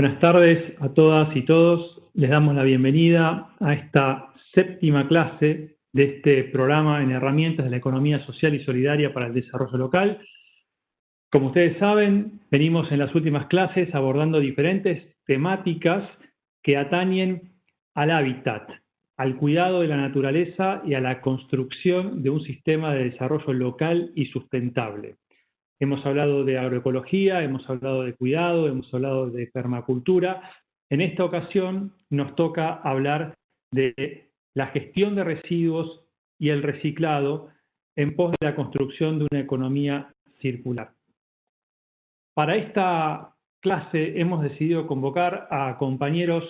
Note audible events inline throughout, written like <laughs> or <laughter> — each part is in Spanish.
Buenas tardes a todas y todos. Les damos la bienvenida a esta séptima clase de este programa en herramientas de la economía social y solidaria para el desarrollo local. Como ustedes saben, venimos en las últimas clases abordando diferentes temáticas que atañen al hábitat, al cuidado de la naturaleza y a la construcción de un sistema de desarrollo local y sustentable. Hemos hablado de agroecología, hemos hablado de cuidado, hemos hablado de permacultura. En esta ocasión nos toca hablar de la gestión de residuos y el reciclado en pos de la construcción de una economía circular. Para esta clase hemos decidido convocar a compañeros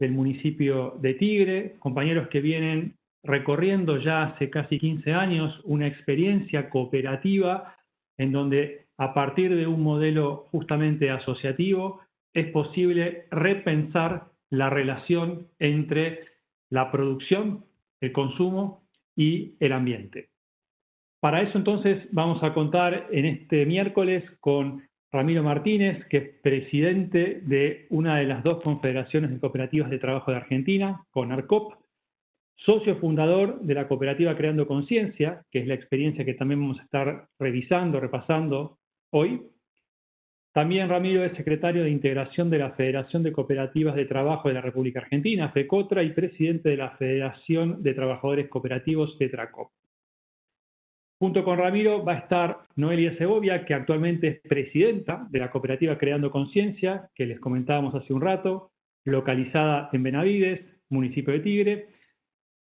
del municipio de Tigre, compañeros que vienen recorriendo ya hace casi 15 años una experiencia cooperativa en donde a partir de un modelo justamente asociativo es posible repensar la relación entre la producción, el consumo y el ambiente. Para eso entonces vamos a contar en este miércoles con Ramiro Martínez, que es presidente de una de las dos confederaciones de cooperativas de trabajo de Argentina, con ARCOP, socio fundador de la cooperativa Creando Conciencia, que es la experiencia que también vamos a estar revisando, repasando hoy. También Ramiro es secretario de integración de la Federación de Cooperativas de Trabajo de la República Argentina, FECOTRA, y presidente de la Federación de Trabajadores Cooperativos, FETRACOP. Junto con Ramiro va a estar Noelia Segovia, que actualmente es presidenta de la cooperativa Creando Conciencia, que les comentábamos hace un rato, localizada en Benavides, municipio de Tigre,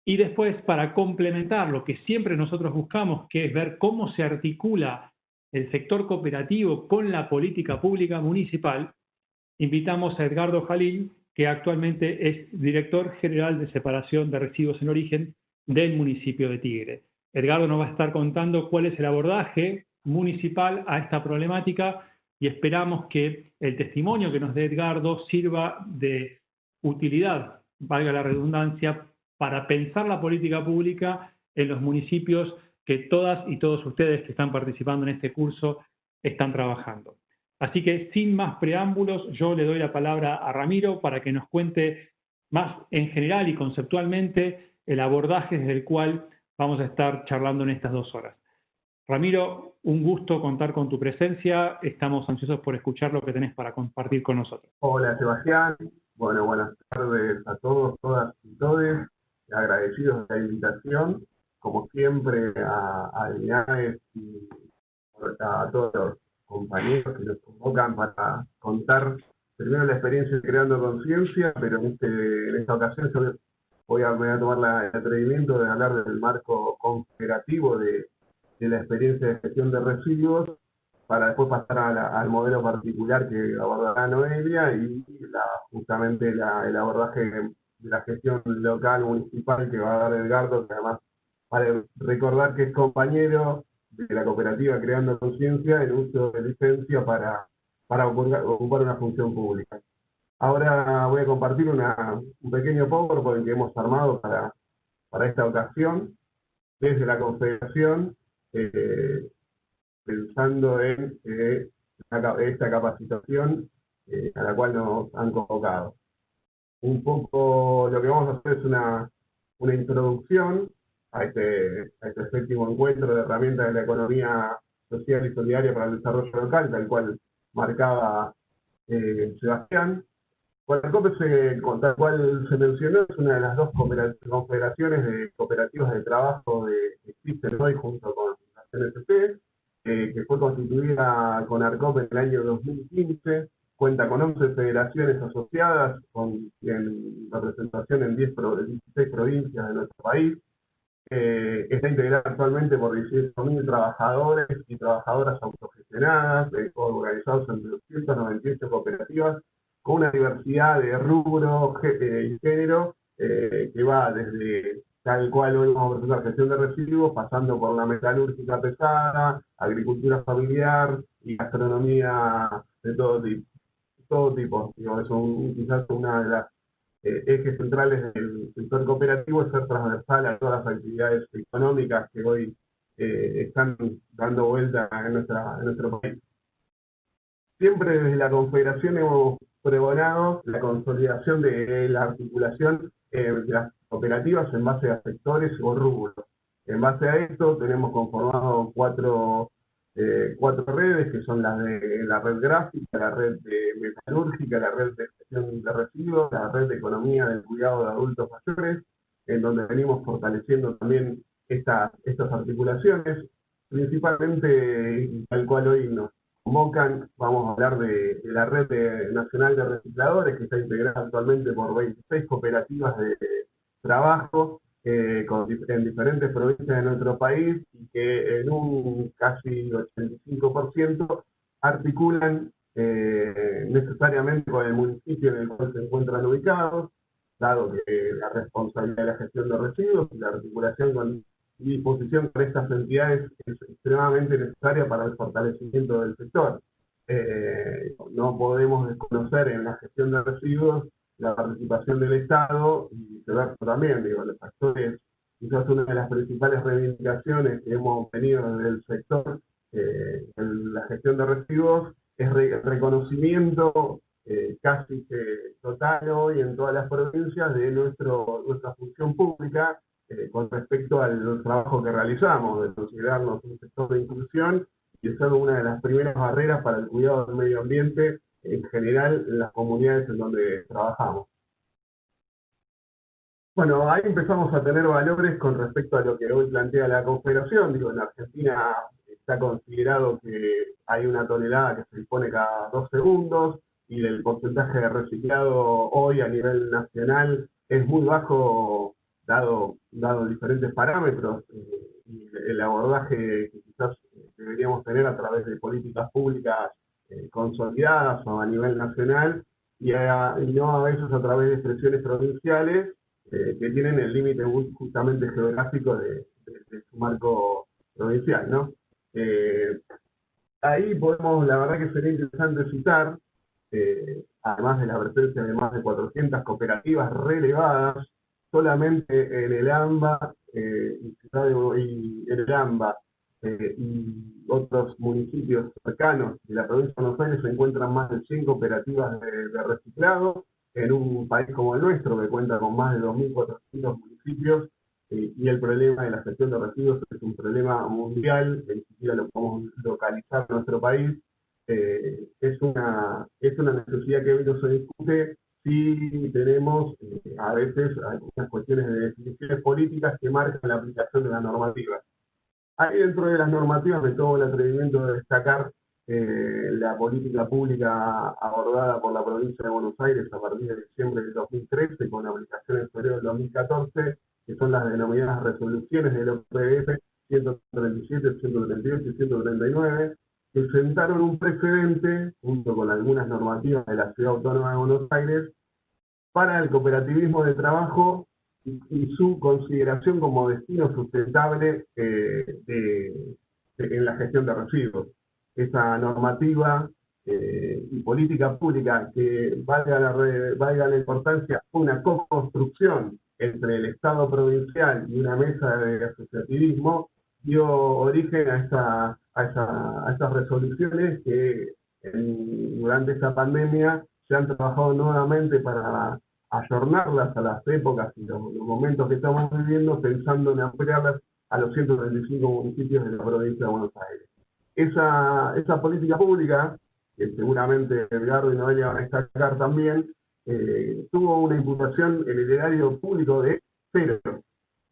y después, para complementar lo que siempre nosotros buscamos, que es ver cómo se articula el sector cooperativo con la política pública municipal, invitamos a Edgardo Jalil, que actualmente es director general de separación de residuos en origen del municipio de Tigre. Edgardo nos va a estar contando cuál es el abordaje municipal a esta problemática y esperamos que el testimonio que nos dé Edgardo sirva de utilidad, valga la redundancia, para pensar la política pública en los municipios que todas y todos ustedes que están participando en este curso están trabajando. Así que sin más preámbulos, yo le doy la palabra a Ramiro para que nos cuente más en general y conceptualmente el abordaje desde el cual vamos a estar charlando en estas dos horas. Ramiro, un gusto contar con tu presencia. Estamos ansiosos por escuchar lo que tenés para compartir con nosotros. Hola, Sebastián. Bueno, buenas tardes a todos, todas y todos agradecidos de la invitación, como siempre, a, a y a todos los compañeros que nos convocan para contar primero la experiencia de Creando Conciencia, pero en, este, en esta ocasión yo voy a, a tomar la, el atrevimiento de hablar del marco confederativo de, la experiencia de gestión de residuos, para después pasar al modelo particular que abordará Noelia y la, justamente el abordaje de la gestión local, municipal, que va a dar Edgardo, que además para recordar que es compañero de la cooperativa Creando Conciencia en uso de licencia para, para ocupar una función pública. Ahora voy a compartir una, un pequeño PowerPoint que hemos armado para, para esta ocasión desde la Confederación, eh, pensando en eh, esta capacitación eh, a la cual nos han convocado un poco lo que vamos a hacer es una, una introducción a este, a este séptimo encuentro de herramientas de la economía social y solidaria para el desarrollo local, tal cual marcaba eh, Sebastián. COPE, se, tal cual se mencionó, es una de las dos confederaciones de cooperativas de trabajo de, que existen hoy junto con la CNCP, eh, que fue constituida con ARCOP en el año 2015 cuenta con 11 federaciones asociadas, con en representación en 10 16 provincias de nuestro país. Eh, está integrada actualmente por 18.000 trabajadores y trabajadoras autogestionadas, eh, organizados en 298 cooperativas, con una diversidad de rubro eh, y género que va desde tal cual hoy vamos a presentar gestión de residuos, pasando por la metalúrgica pesada, agricultura familiar y gastronomía de todo tipo todo tipo. es quizás una de las eh, ejes centrales del sector cooperativo es ser transversal a todas las actividades económicas que hoy eh, están dando vuelta en, nuestra, en nuestro país. Siempre desde la Confederación hemos pregonado la consolidación de la articulación eh, de las operativas en base a sectores o rubros. En base a esto tenemos conformado cuatro, eh, cuatro redes, que son las de la red gráfica, la red de metalúrgica, la red de gestión de residuos, la red de economía del cuidado de adultos mayores, en donde venimos fortaleciendo también estas, articulaciones, principalmente tal cual hoy nos convocan, vamos a hablar de, la red nacional de recicladores, que está integrada actualmente por 26 cooperativas de trabajo eh, en diferentes provincias de nuestro país y que en un casi 85% articulan eh, necesariamente con el municipio en el cual se encuentran ubicados, dado que la responsabilidad de la gestión de residuos y la articulación con y disposición para estas entidades es extremadamente necesaria para el fortalecimiento del sector. Eh, no podemos desconocer en la gestión de residuos la participación del Estado y viceversa también, digo, los factores, quizás una de las principales reivindicaciones que hemos tenido desde el sector eh, en la gestión de residuos es el reconocimiento eh, casi total hoy en todas las provincias de nuestro, nuestra función pública eh, con respecto al trabajo que realizamos, de considerarnos un sector de inclusión y ser una de las primeras barreras para el cuidado del medio ambiente en general en las comunidades en donde trabajamos. Bueno, ahí empezamos a tener valores con respecto a lo que hoy plantea la Confederación. Digo, en Argentina está considerado que hay una tonelada que se dispone cada dos segundos y el porcentaje de reciclado hoy a nivel nacional es muy bajo dado, dado diferentes parámetros eh, y el abordaje que quizás deberíamos tener a través de políticas públicas eh, consolidadas o a nivel nacional y, no a veces a través de expresiones provinciales eh, que tienen el límite justamente geográfico de, su marco provincial. ¿no? ahí podemos, la verdad que sería interesante citar, además de la presencia de más de 400 cooperativas relevadas solamente en el AMBA, eh, y en el AMBA eh, y otros municipios cercanos de la provincia de Buenos Aires se encuentran más de 100 cooperativas de, reciclado en un país como el nuestro que cuenta con más de 2.400 municipios eh, y el problema de la gestión de residuos es un problema mundial, que ni siquiera lo podemos localizar en nuestro país. Eh, es, una, es una necesidad que hoy no se discute sí tenemos eh, a veces algunas cuestiones de definiciones políticas que marcan la aplicación de la normativa. Ahí dentro de las normativas me tomo el atrevimiento de destacar eh, la política pública abordada por la provincia de Buenos Aires a partir de diciembre del 2013 con aplicación en febrero del 2014, que son las denominadas resoluciones del OPF 137, 138 y 139, que sentaron un precedente, junto con algunas normativas de la Ciudad Autónoma de Buenos Aires, para el cooperativismo de trabajo y, su consideración como destino sustentable eh, en la gestión de residuos. Esa normativa eh, y política pública que valga la, valga la importancia, una co-construcción entre el Estado provincial y una mesa de asociativismo, dio origen a, esa, a, estas resoluciones que durante esta pandemia se han trabajado nuevamente para ayornarlas a las épocas y los, momentos que estamos viviendo, pensando en ampliarlas a los 135 municipios de la provincia de Buenos Aires. Esa, esa política pública, que seguramente Edgardo y Noelia van a destacar también, eh, tuvo una imputación en el erario público de cero,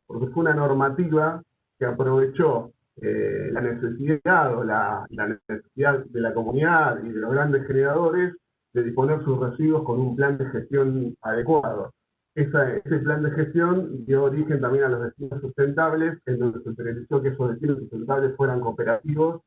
porque fue una normativa que aprovechó eh, la necesidad o la, necesidad de la comunidad y de los grandes generadores de disponer sus residuos con un plan de gestión adecuado. ese plan de gestión dio origen también a los destinos sustentables, en donde se realizó que esos destinos sustentables fueran cooperativos,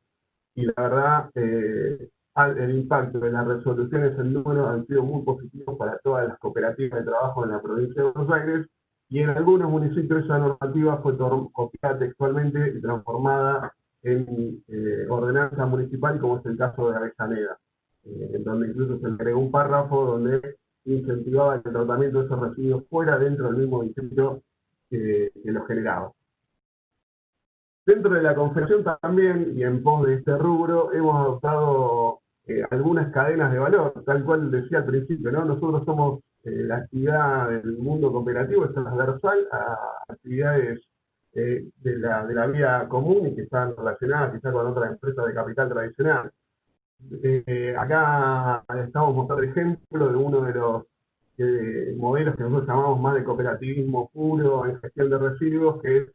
y la verdad, eh, el impacto de las resoluciones en número han sido muy positivos para todas las cooperativas de trabajo en la provincia de Buenos Aires, y en algunos municipios esa normativa fue copiada textualmente y transformada en eh, ordenanza municipal, como es el caso de Avellaneda, eh, donde incluso se agregó un párrafo donde incentivaba el tratamiento de esos residuos fuera dentro del mismo municipio que, que los generaba. Dentro de la confederación también, y en pos de este rubro, hemos adoptado eh, algunas cadenas de valor, tal cual decía al principio, ¿no? Nosotros somos eh, la actividad del mundo cooperativo es transversal a actividades de, la, de la vida común y que están relacionadas quizás con otras empresas de capital tradicional. Acá estamos mostrando ejemplo de uno de los modelos que nosotros llamamos más de cooperativismo puro en gestión de residuos, que es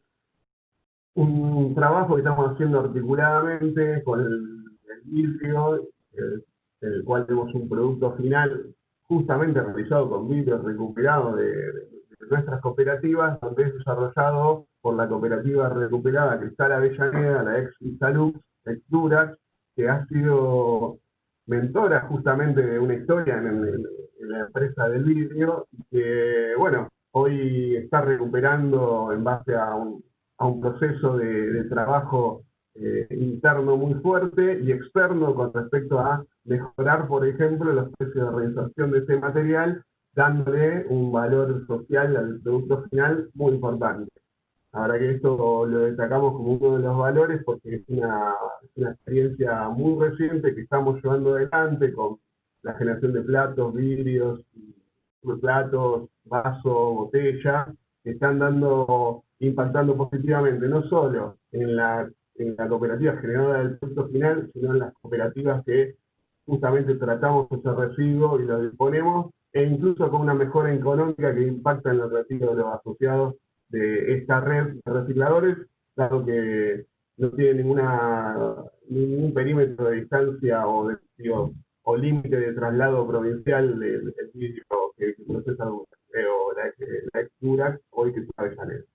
un trabajo que estamos haciendo articuladamente con el, vidrio, en el cual tenemos un producto final justamente realizado con vidrio recuperado de, nuestras cooperativas, donde es desarrollado por la cooperativa recuperada Cristal Avellaneda, la ex Salud, ex Durax, que ha sido mentora justamente de una historia en, la empresa del vidrio, que, bueno, hoy está recuperando en base a un, a un proceso de, trabajo eh, interno muy fuerte y externo con respecto a mejorar, por ejemplo, los precios de reinserción de ese material, dándole un valor social al producto final muy importante. Ahora que esto lo destacamos como uno de los valores porque es una, una experiencia muy reciente que estamos llevando adelante con la generación de platos, vidrios, platos, vasos, botellas, que están dando impactando positivamente no solo en la, en la cooperativa generadora del producto final, sino en las cooperativas que justamente tratamos ese residuo y lo disponemos, e incluso con una mejora económica que impacta en los residuos de los asociados de esta red de recicladores, dado que no tiene ninguna, ningún perímetro de distancia o, de, o límite de traslado provincial del vidrio que, procesa o la, la hoy que está de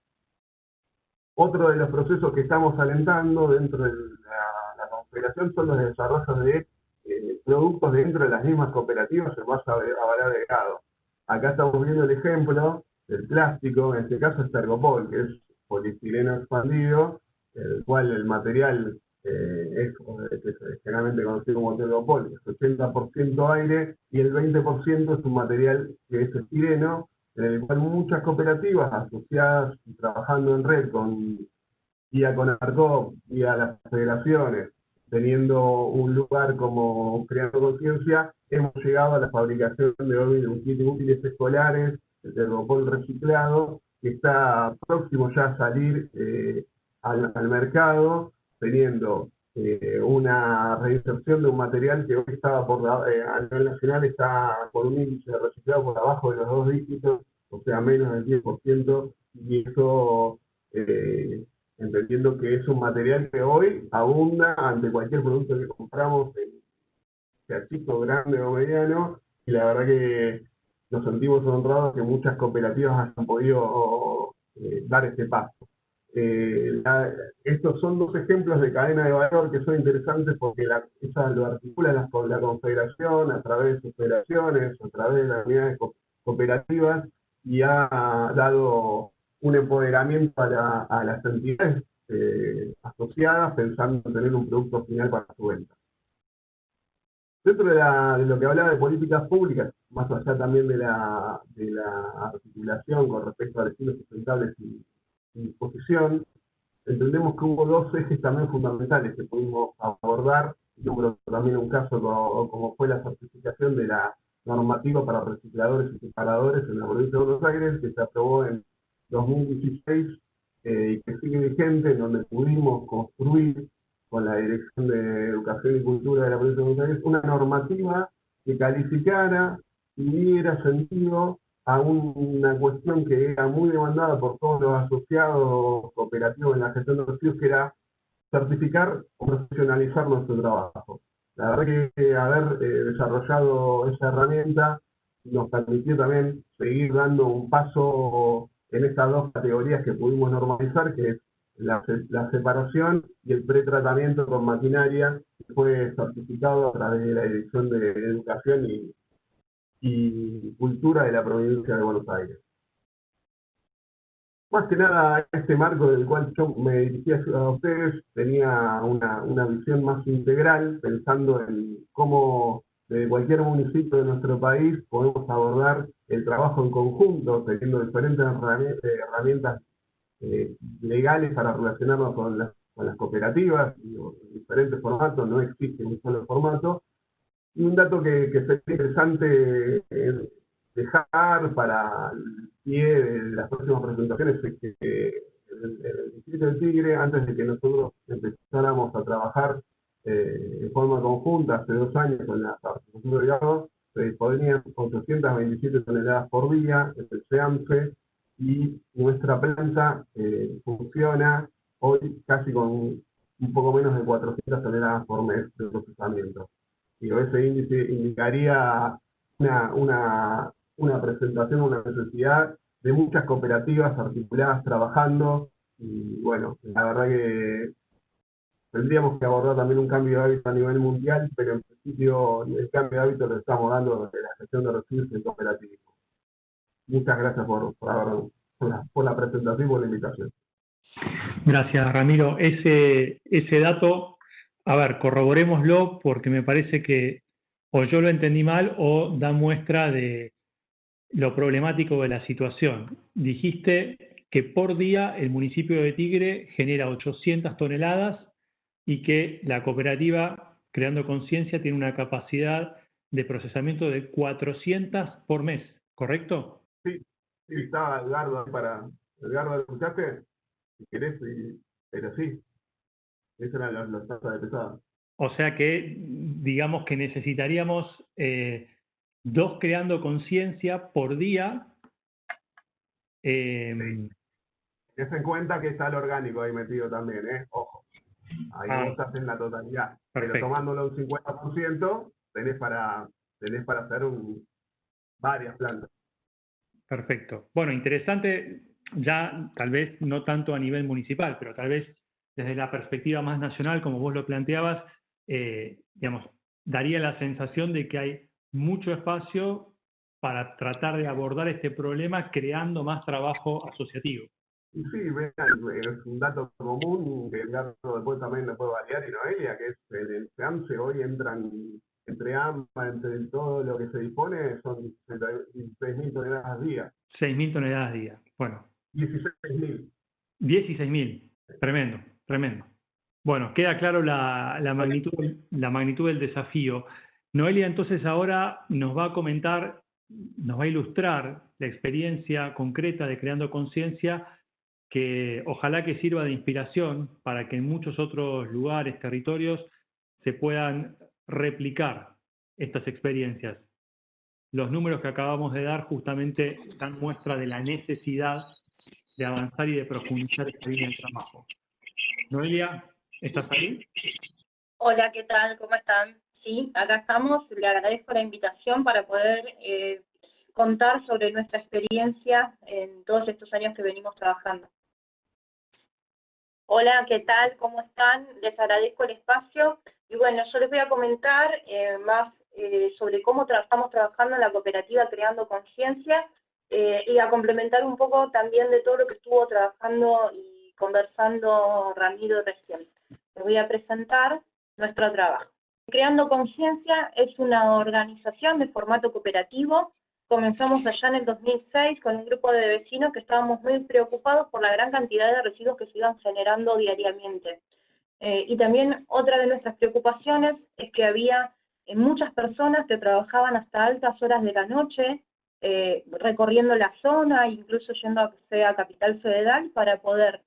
otro de los procesos que estamos alentando dentro de la, confederación son los desarrollos de eh, productos dentro de las mismas cooperativas en base a, valor agregado. Acá estamos viendo el ejemplo del plástico, en este caso es Tergopol, que es polistileno expandido, el cual el material eh, es, generalmente conocido como Tergopol, es 80% aire y el 20% es un material que es estireno, en el cual muchas cooperativas asociadas trabajando en red con vía con ARCOP, vía las federaciones, teniendo un lugar como Creando Conciencia, hemos llegado a la fabricación de hoy útiles escolares, el termopol reciclado, que está próximo ya a salir eh, al, mercado, teniendo eh, una reinserción de un material que hoy estaba por eh, a nivel nacional está con un índice de reciclado por abajo de los dos dígitos, o sea, menos del 10%, y eso eh, entendiendo que es un material que hoy abunda ante cualquier producto que compramos, sea chico, grande o mediano, y la verdad que nos sentimos honrados que muchas cooperativas hayan podido dar este paso. Eh, estos son dos ejemplos de cadena de valor que son interesantes porque la, lo articula la, la, confederación a través de sus federaciones, a través de las unidades cooperativas y ha dado un empoderamiento a, las entidades eh, asociadas pensando en tener un producto final para su venta. Dentro de, lo que hablaba de políticas públicas, más allá también de la, de la articulación con respecto a destinos sustentables y disposición, entendemos que hubo dos ejes también fundamentales que pudimos abordar, número también un caso como, fue la certificación de la normativa para recicladores y separadores en la provincia de Buenos Aires, que se aprobó en 2016 eh, y que sigue vigente, en donde pudimos construir con la Dirección de Educación y Cultura de la provincia de Buenos Aires una normativa que calificara y diera sentido a una cuestión que era muy demandada por todos los asociados cooperativos en la gestión de residuos, que era certificar o profesionalizar nuestro trabajo. La verdad que haber eh, desarrollado esa herramienta nos permitió también seguir dando un paso en estas dos categorías que pudimos normalizar, que es la, la separación y el pretratamiento con maquinaria, fue certificado a través de la Dirección de Educación y Cultura de la provincia de Buenos Aires. Más que nada, este marco del cual yo me dirigía a ustedes tenía una, una visión más integral, pensando en cómo de cualquier municipio de nuestro país podemos abordar el trabajo en conjunto, teniendo diferentes herramientas eh, legales para relacionarnos con las, con las cooperativas, en diferentes formatos, no existe un solo formato, un dato que, que sería interesante eh, dejar para el pie de las próximas presentaciones es que el, Distrito del Tigre, antes de que nosotros empezáramos a trabajar eh, en forma conjunta hace dos años con la participación de se disponían 827 toneladas por día, el SEAMSE, y nuestra planta eh, funciona hoy casi con un poco menos de 400 toneladas por mes de procesamiento. Y ese índice indicaría una, una, una presentación, una necesidad de muchas cooperativas articuladas trabajando y bueno, la verdad que tendríamos que abordar también un cambio de hábito a nivel mundial, pero en principio el cambio de hábito lo estamos dando desde la gestión de residuos en cooperativismo. Muchas gracias por, por, por, la, presentación y por la invitación. Gracias, Ramiro. Ese, ese dato, a ver, corroborémoslo porque me parece que o yo lo entendí mal o da muestra de lo problemático de la situación. Dijiste que por día el municipio de Tigre genera 800 toneladas y que la cooperativa, creando conciencia, tiene una capacidad de procesamiento de 400 por mes, ¿correcto? Sí, sí estaba Edgardo para... Edgardo, ¿lo escuchaste? Si querés, pero sí. Esa era la, la tasa de pesada. O sea que, digamos que necesitaríamos eh, dos creando conciencia por día. Eh, en cuenta que está el orgánico ahí metido también, ¿eh? Ojo. Ahí no estás en la totalidad. Pero tomándolo un 50%, tenés para, tenés para hacer un, varias plantas. Perfecto. Bueno, interesante, ya tal vez no tanto a nivel municipal, pero tal vez desde la perspectiva más nacional, como vos lo planteabas, eh, digamos, daría la sensación de que hay mucho espacio para tratar de abordar este problema creando más trabajo asociativo. Sí, es un dato común que el dato después también lo puede variar y Noelia, que es el, el FEAMSE hoy entran entre ambas, entre todo lo que se dispone, son 6.000 toneladas día. 6.000 toneladas día, bueno. 16.000. 16.000, tremendo, tremendo. Bueno, queda claro la, la, magnitud, la magnitud del desafío. Noelia entonces ahora nos va a comentar, nos va a ilustrar la experiencia concreta de Creando Conciencia que ojalá que sirva de inspiración para que en muchos otros lugares, territorios, se puedan replicar estas experiencias. Los números que acabamos de dar justamente dan muestra de la necesidad de avanzar y de profundizar esta línea de trabajo. Noelia, ¿estás ahí? Hola, ¿qué tal? ¿Cómo están? Sí, acá estamos. Le agradezco la invitación para poder eh, contar sobre nuestra experiencia en todos estos años que venimos trabajando. Hola, ¿qué tal? ¿Cómo están? Les agradezco el espacio. Y bueno, yo les voy a comentar eh, más eh, sobre cómo estamos trabajando en la cooperativa Creando Conciencia eh, y a complementar un poco también de todo lo que estuvo trabajando y conversando Ramiro recién. Les voy a presentar nuestro trabajo. Creando Conciencia es una organización de formato cooperativo Comenzamos allá en el 2006 con un grupo de vecinos que estábamos muy preocupados por la gran cantidad de residuos que se iban generando diariamente. Eh, y también otra de nuestras preocupaciones es que había eh, muchas personas que trabajaban hasta altas horas de la noche, eh, recorriendo la zona, incluso yendo a, sea Capital Federal, para poder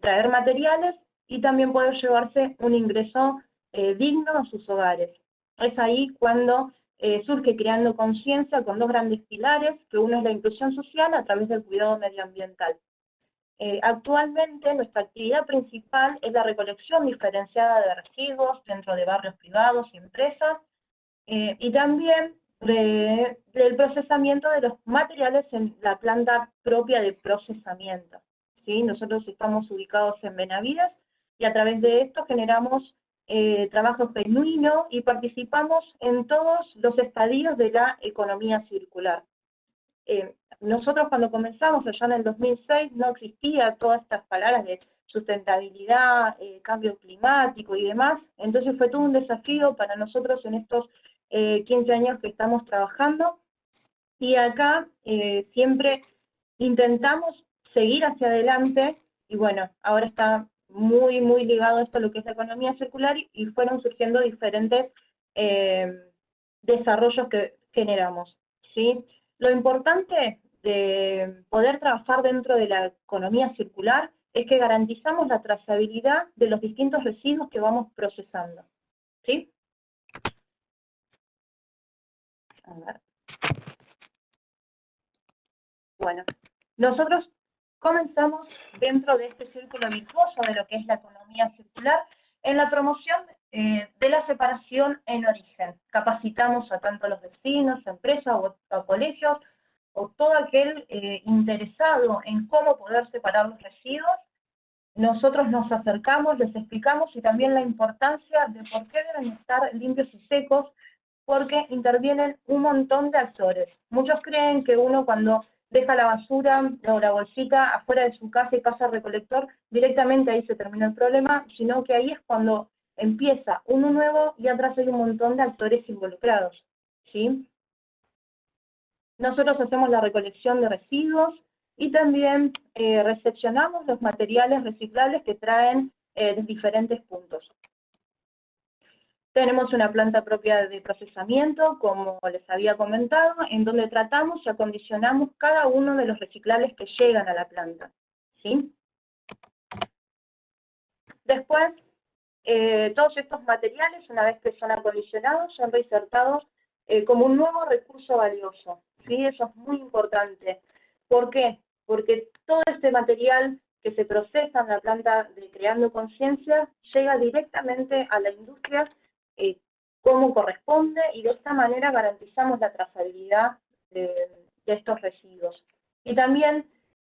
traer materiales y también poder llevarse un ingreso digno a sus hogares. Es ahí cuando eh, surge creando conciencia con dos grandes pilares, que uno es la inclusión social a través del cuidado medioambiental. Eh, actualmente nuestra actividad principal es la recolección diferenciada de residuos dentro de barrios privados y empresas, eh, y también del procesamiento de los materiales en la planta propia de procesamiento. ¿sí? Nosotros estamos ubicados en Benavides y a través de esto generamos eh, trabajo genuino y participamos en todos los estadios de la economía circular. Eh, nosotros cuando comenzamos allá en el 2006 no existía todas estas palabras de sustentabilidad, eh, cambio climático y demás, entonces fue todo un desafío para nosotros en estos 15 años que estamos trabajando y acá siempre intentamos seguir hacia adelante y bueno, ahora está muy, muy ligado a esto, lo que es la economía circular, y fueron surgiendo diferentes eh, desarrollos que generamos. ¿sí? Lo importante de poder trabajar dentro de la economía circular es que garantizamos la trazabilidad de los distintos residuos que vamos procesando. ¿sí? A ver. Bueno, nosotros comenzamos dentro de este círculo virtuoso de lo que es la economía circular en la promoción eh, de la separación en origen. Capacitamos a tanto los vecinos, empresas o, colegios o todo aquel eh, interesado en cómo poder separar los residuos. Nosotros nos acercamos, les explicamos y también la importancia de por qué deben estar limpios y secos, porque intervienen un montón de actores. Muchos creen que uno cuando deja la basura o la bolsita afuera de su casa y pasa al recolector, directamente ahí se termina el problema, sino que ahí es cuando empieza uno nuevo y atrás hay un montón de actores involucrados. ¿sí? Nosotros hacemos la recolección de residuos y también eh, recepcionamos los materiales reciclables que traen eh, diferentes puntos. Tenemos una planta propia de procesamiento, como les había comentado, en donde tratamos y acondicionamos cada uno de los reciclables que llegan a la planta. ¿sí? Después, eh, todos estos materiales, una vez que son acondicionados, son reinsertados eh, como un nuevo recurso valioso. ¿sí? Eso es muy importante. ¿Por qué? Porque todo este material que se procesa en la planta de Creando Conciencia llega directamente a la industria eh, como corresponde y de esta manera garantizamos la trazabilidad de, estos residuos. Y también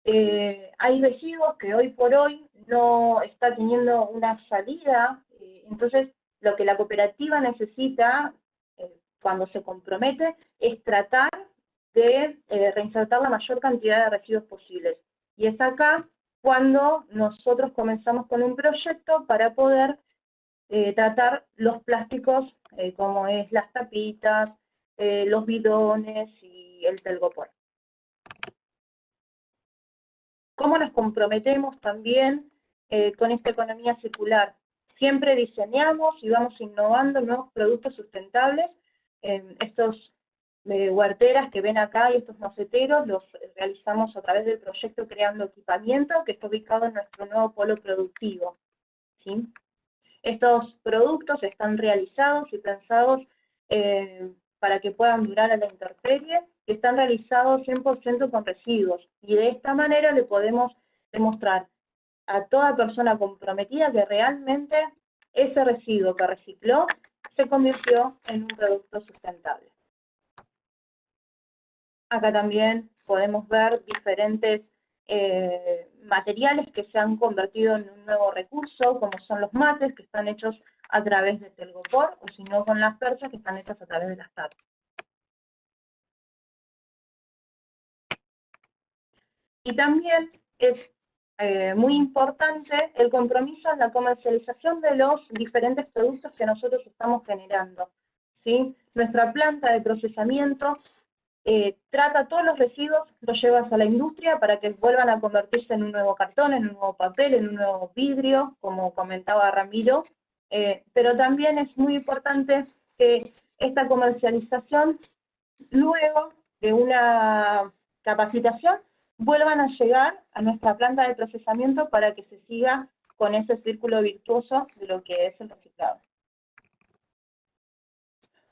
eh, hay residuos que hoy por hoy no está teniendo una salida, eh, entonces lo que la cooperativa necesita cuando se compromete es tratar de reinsertar la mayor cantidad de residuos posibles. Y es acá cuando nosotros comenzamos con un proyecto para poder eh, tratar los plásticos eh, como es las tapitas, eh, los bidones y el telgopor. ¿Cómo nos comprometemos también con esta economía circular? Siempre diseñamos y vamos innovando nuevos productos sustentables. estos huerteras que ven acá y estos maceteros los realizamos a través del proyecto Creando Equipamiento, que está ubicado en nuestro nuevo polo productivo. Estos productos están realizados y pensados eh, para que puedan durar a la intemperie, están realizados 100% con residuos, y de esta manera le podemos demostrar a toda persona comprometida que realmente ese residuo que recicló se convirtió en un producto sustentable. Acá también podemos ver diferentes eh, materiales que se han convertido en un nuevo recurso, como son los mates, que están hechos a través de telgopor, o si no con las perchas, que están hechas a través de las tapas. Y también es eh, muy importante el compromiso en la comercialización de los diferentes productos que nosotros estamos generando. ¿sí? Nuestra planta de procesamiento eh, trata todos los residuos, los llevas a la industria para que vuelvan a convertirse en un nuevo cartón, en un nuevo papel, en un nuevo vidrio, como comentaba Ramiro, eh, pero también es muy importante que esta comercialización, luego de una capacitación, vuelvan a llegar a nuestra planta de procesamiento para que se siga con ese círculo virtuoso de lo que es el reciclado.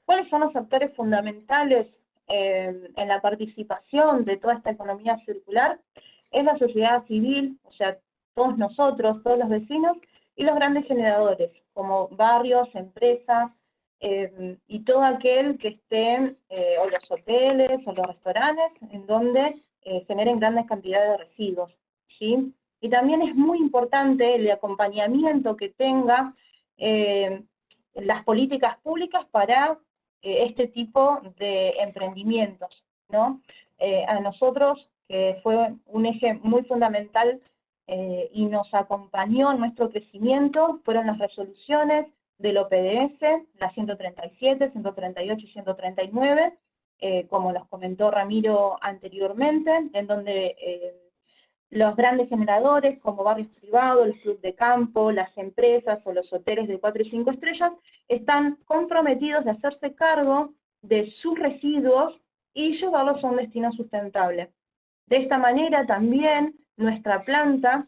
¿Cuáles son los actores fundamentales en la participación de toda esta economía circular es la sociedad civil, o sea, todos nosotros, todos los vecinos, y los grandes generadores, como barrios, empresas, eh, y todo aquel que esté, eh, o los hoteles, o los restaurantes, en donde eh, generen grandes cantidades de residuos, ¿sí? Y también es muy importante el acompañamiento que tenga las políticas públicas para eh, este tipo de emprendimientos, ¿no? Eh, a nosotros, que fue un eje muy fundamental eh, y nos acompañó en nuestro crecimiento, fueron las resoluciones del OPDS, las 137, 138 y 139, como los comentó Ramiro anteriormente, en donde los grandes generadores como barrios privados, el club de campo, las empresas o los hoteles de 4 y 5 estrellas están comprometidos de hacerse cargo de sus residuos y llevarlos a un destino sustentable. De esta manera también nuestra planta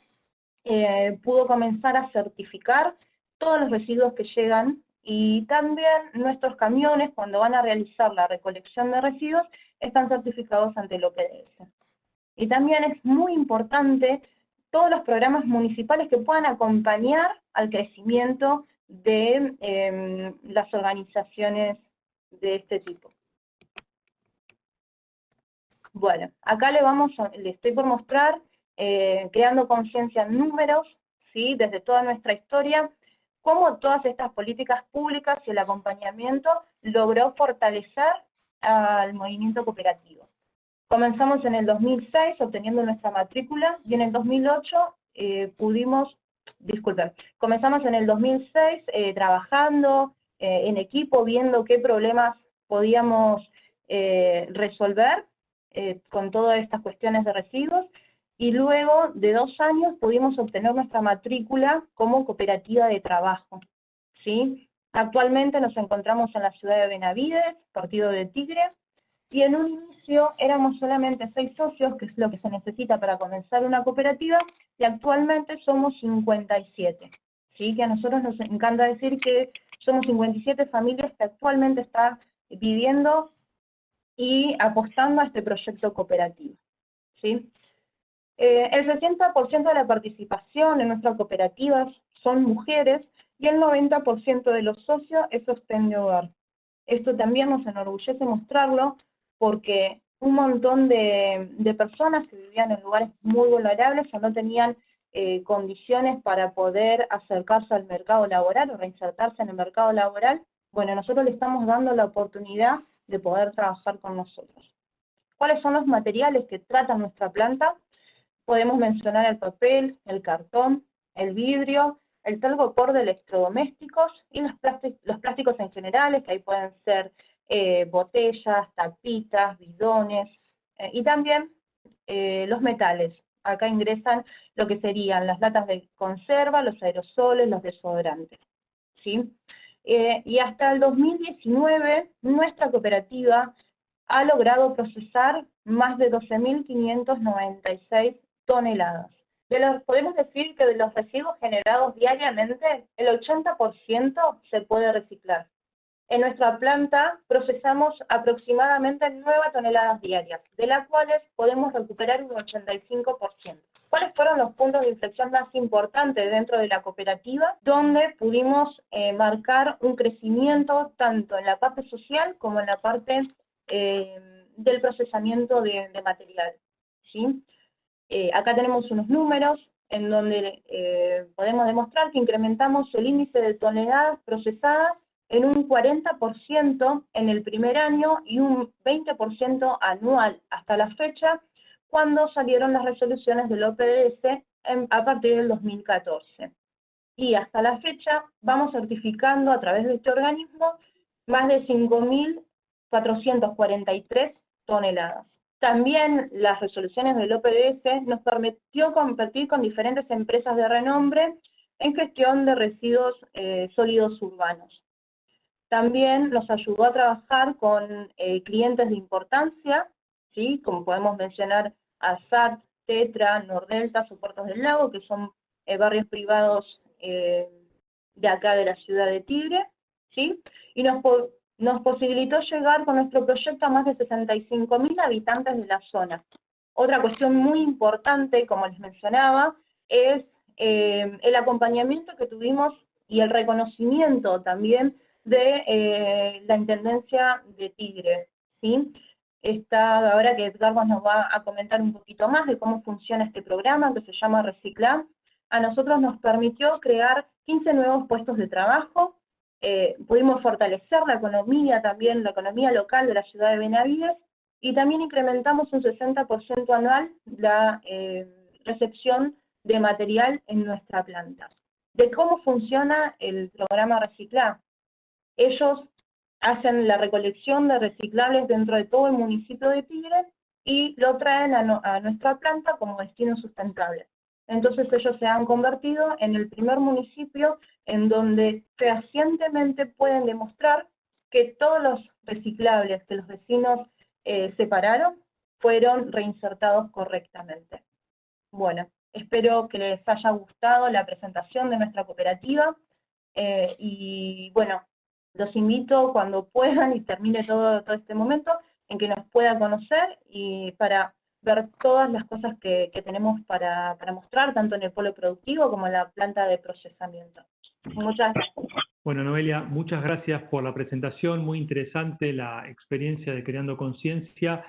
eh, pudo comenzar a certificar todos los residuos que llegan y también nuestros camiones cuando van a realizar la recolección de residuos están certificados ante el OPDS. Y también es muy importante todos los programas municipales que puedan acompañar al crecimiento de em, las organizaciones de este tipo. Bueno, acá le vamos le estoy por mostrar, eh, creando conciencia en números, ¿sí? desde toda nuestra historia, cómo todas estas políticas públicas y el acompañamiento logró fortalecer al movimiento cooperativo. Comenzamos en el 2006 obteniendo nuestra matrícula y en el 2008 eh, pudimos, disculpen, comenzamos en el 2006 eh, trabajando eh, en equipo, viendo qué problemas podíamos resolver con todas estas cuestiones de residuos y luego de dos años pudimos obtener nuestra matrícula como cooperativa de trabajo. ¿sí? Actualmente nos encontramos en la ciudad de Benavides, partido de Tigre, y en un inicio éramos solamente seis socios, que es lo que se necesita para comenzar una cooperativa, y actualmente somos 57. ¿sí? Que a nosotros nos encanta decir que somos 57 familias que actualmente están viviendo y apostando a este proyecto cooperativo. ¿sí? Eh, el 60% de la participación en nuestras cooperativas son mujeres y el 90% de los socios es sostén de hogar. Esto también nos enorgullece mostrarlo porque un montón de, personas que vivían en lugares muy vulnerables o no tenían eh, condiciones para poder acercarse al mercado laboral o reinsertarse en el mercado laboral, bueno, nosotros le estamos dando la oportunidad de poder trabajar con nosotros. ¿Cuáles son los materiales que trata nuestra planta? Podemos mencionar el papel, el cartón, el vidrio, el por de electrodomésticos y los, los plásticos en general, que ahí pueden ser eh, botellas, tapitas, bidones, eh, y también eh, los metales. Acá ingresan lo que serían las latas de conserva, los aerosoles, los desodorantes. ¿sí? y hasta el 2019 nuestra cooperativa ha logrado procesar más de 12.596 toneladas podemos decir que de los residuos generados diariamente, el 80% se puede reciclar. En nuestra planta procesamos aproximadamente 9 toneladas diarias, de las cuales podemos recuperar un 85%. ¿Cuáles fueron los puntos de inflexión más importantes dentro de la cooperativa? Donde pudimos eh, marcar un crecimiento tanto en la parte social como en la parte eh, del procesamiento de, de material. ¿sí? Eh, acá tenemos unos números en donde eh, podemos demostrar que incrementamos el índice de toneladas procesadas en un 40% en el primer año y un 20% anual hasta la fecha, cuando salieron las resoluciones del OPDS a partir del 2014. Y hasta la fecha vamos certificando a través de este organismo más de 5.443 toneladas. También las resoluciones del OPDS nos permitió competir con diferentes empresas de renombre en gestión de residuos eh, sólidos urbanos. También nos ayudó a trabajar con eh, clientes de importancia, ¿sí? como podemos mencionar ASAT, Tetra, Nordelta, Soportos del Lago, que son eh, barrios privados de acá de la ciudad de Tigre, ¿sí? y nos nos posibilitó llegar con nuestro proyecto a más de 65.000 habitantes de la zona. Otra cuestión muy importante, como les mencionaba, es eh, el acompañamiento que tuvimos y el reconocimiento también de eh, la Intendencia de Tigre. ¿sí? Esta, ahora que Edgar nos va a comentar un poquito más de cómo funciona este programa que se llama Reciclar, a nosotros nos permitió crear 15 nuevos puestos de trabajo, eh, pudimos fortalecer la economía también, la economía local de la ciudad de Benavides, y también incrementamos un 60% anual la eh, recepción de material en nuestra planta. De cómo funciona el programa Reciclar. Ellos hacen la recolección de reciclables dentro de todo el municipio de Tigre y lo traen a nuestra planta como destino sustentable. Entonces ellos se han convertido en el primer municipio en donde fehacientemente pueden demostrar que todos los reciclables que los vecinos eh, separaron fueron reinsertados correctamente. Bueno, espero que les haya gustado la presentación de nuestra cooperativa eh, y bueno, los invito cuando puedan y termine todo, todo este momento en que nos puedan conocer y para ver todas las cosas que, tenemos para, mostrar, tanto en el polo productivo como en la planta de procesamiento. Muchas gracias. Bueno, Noelia, muchas gracias por la presentación, muy interesante la experiencia de Creando Conciencia,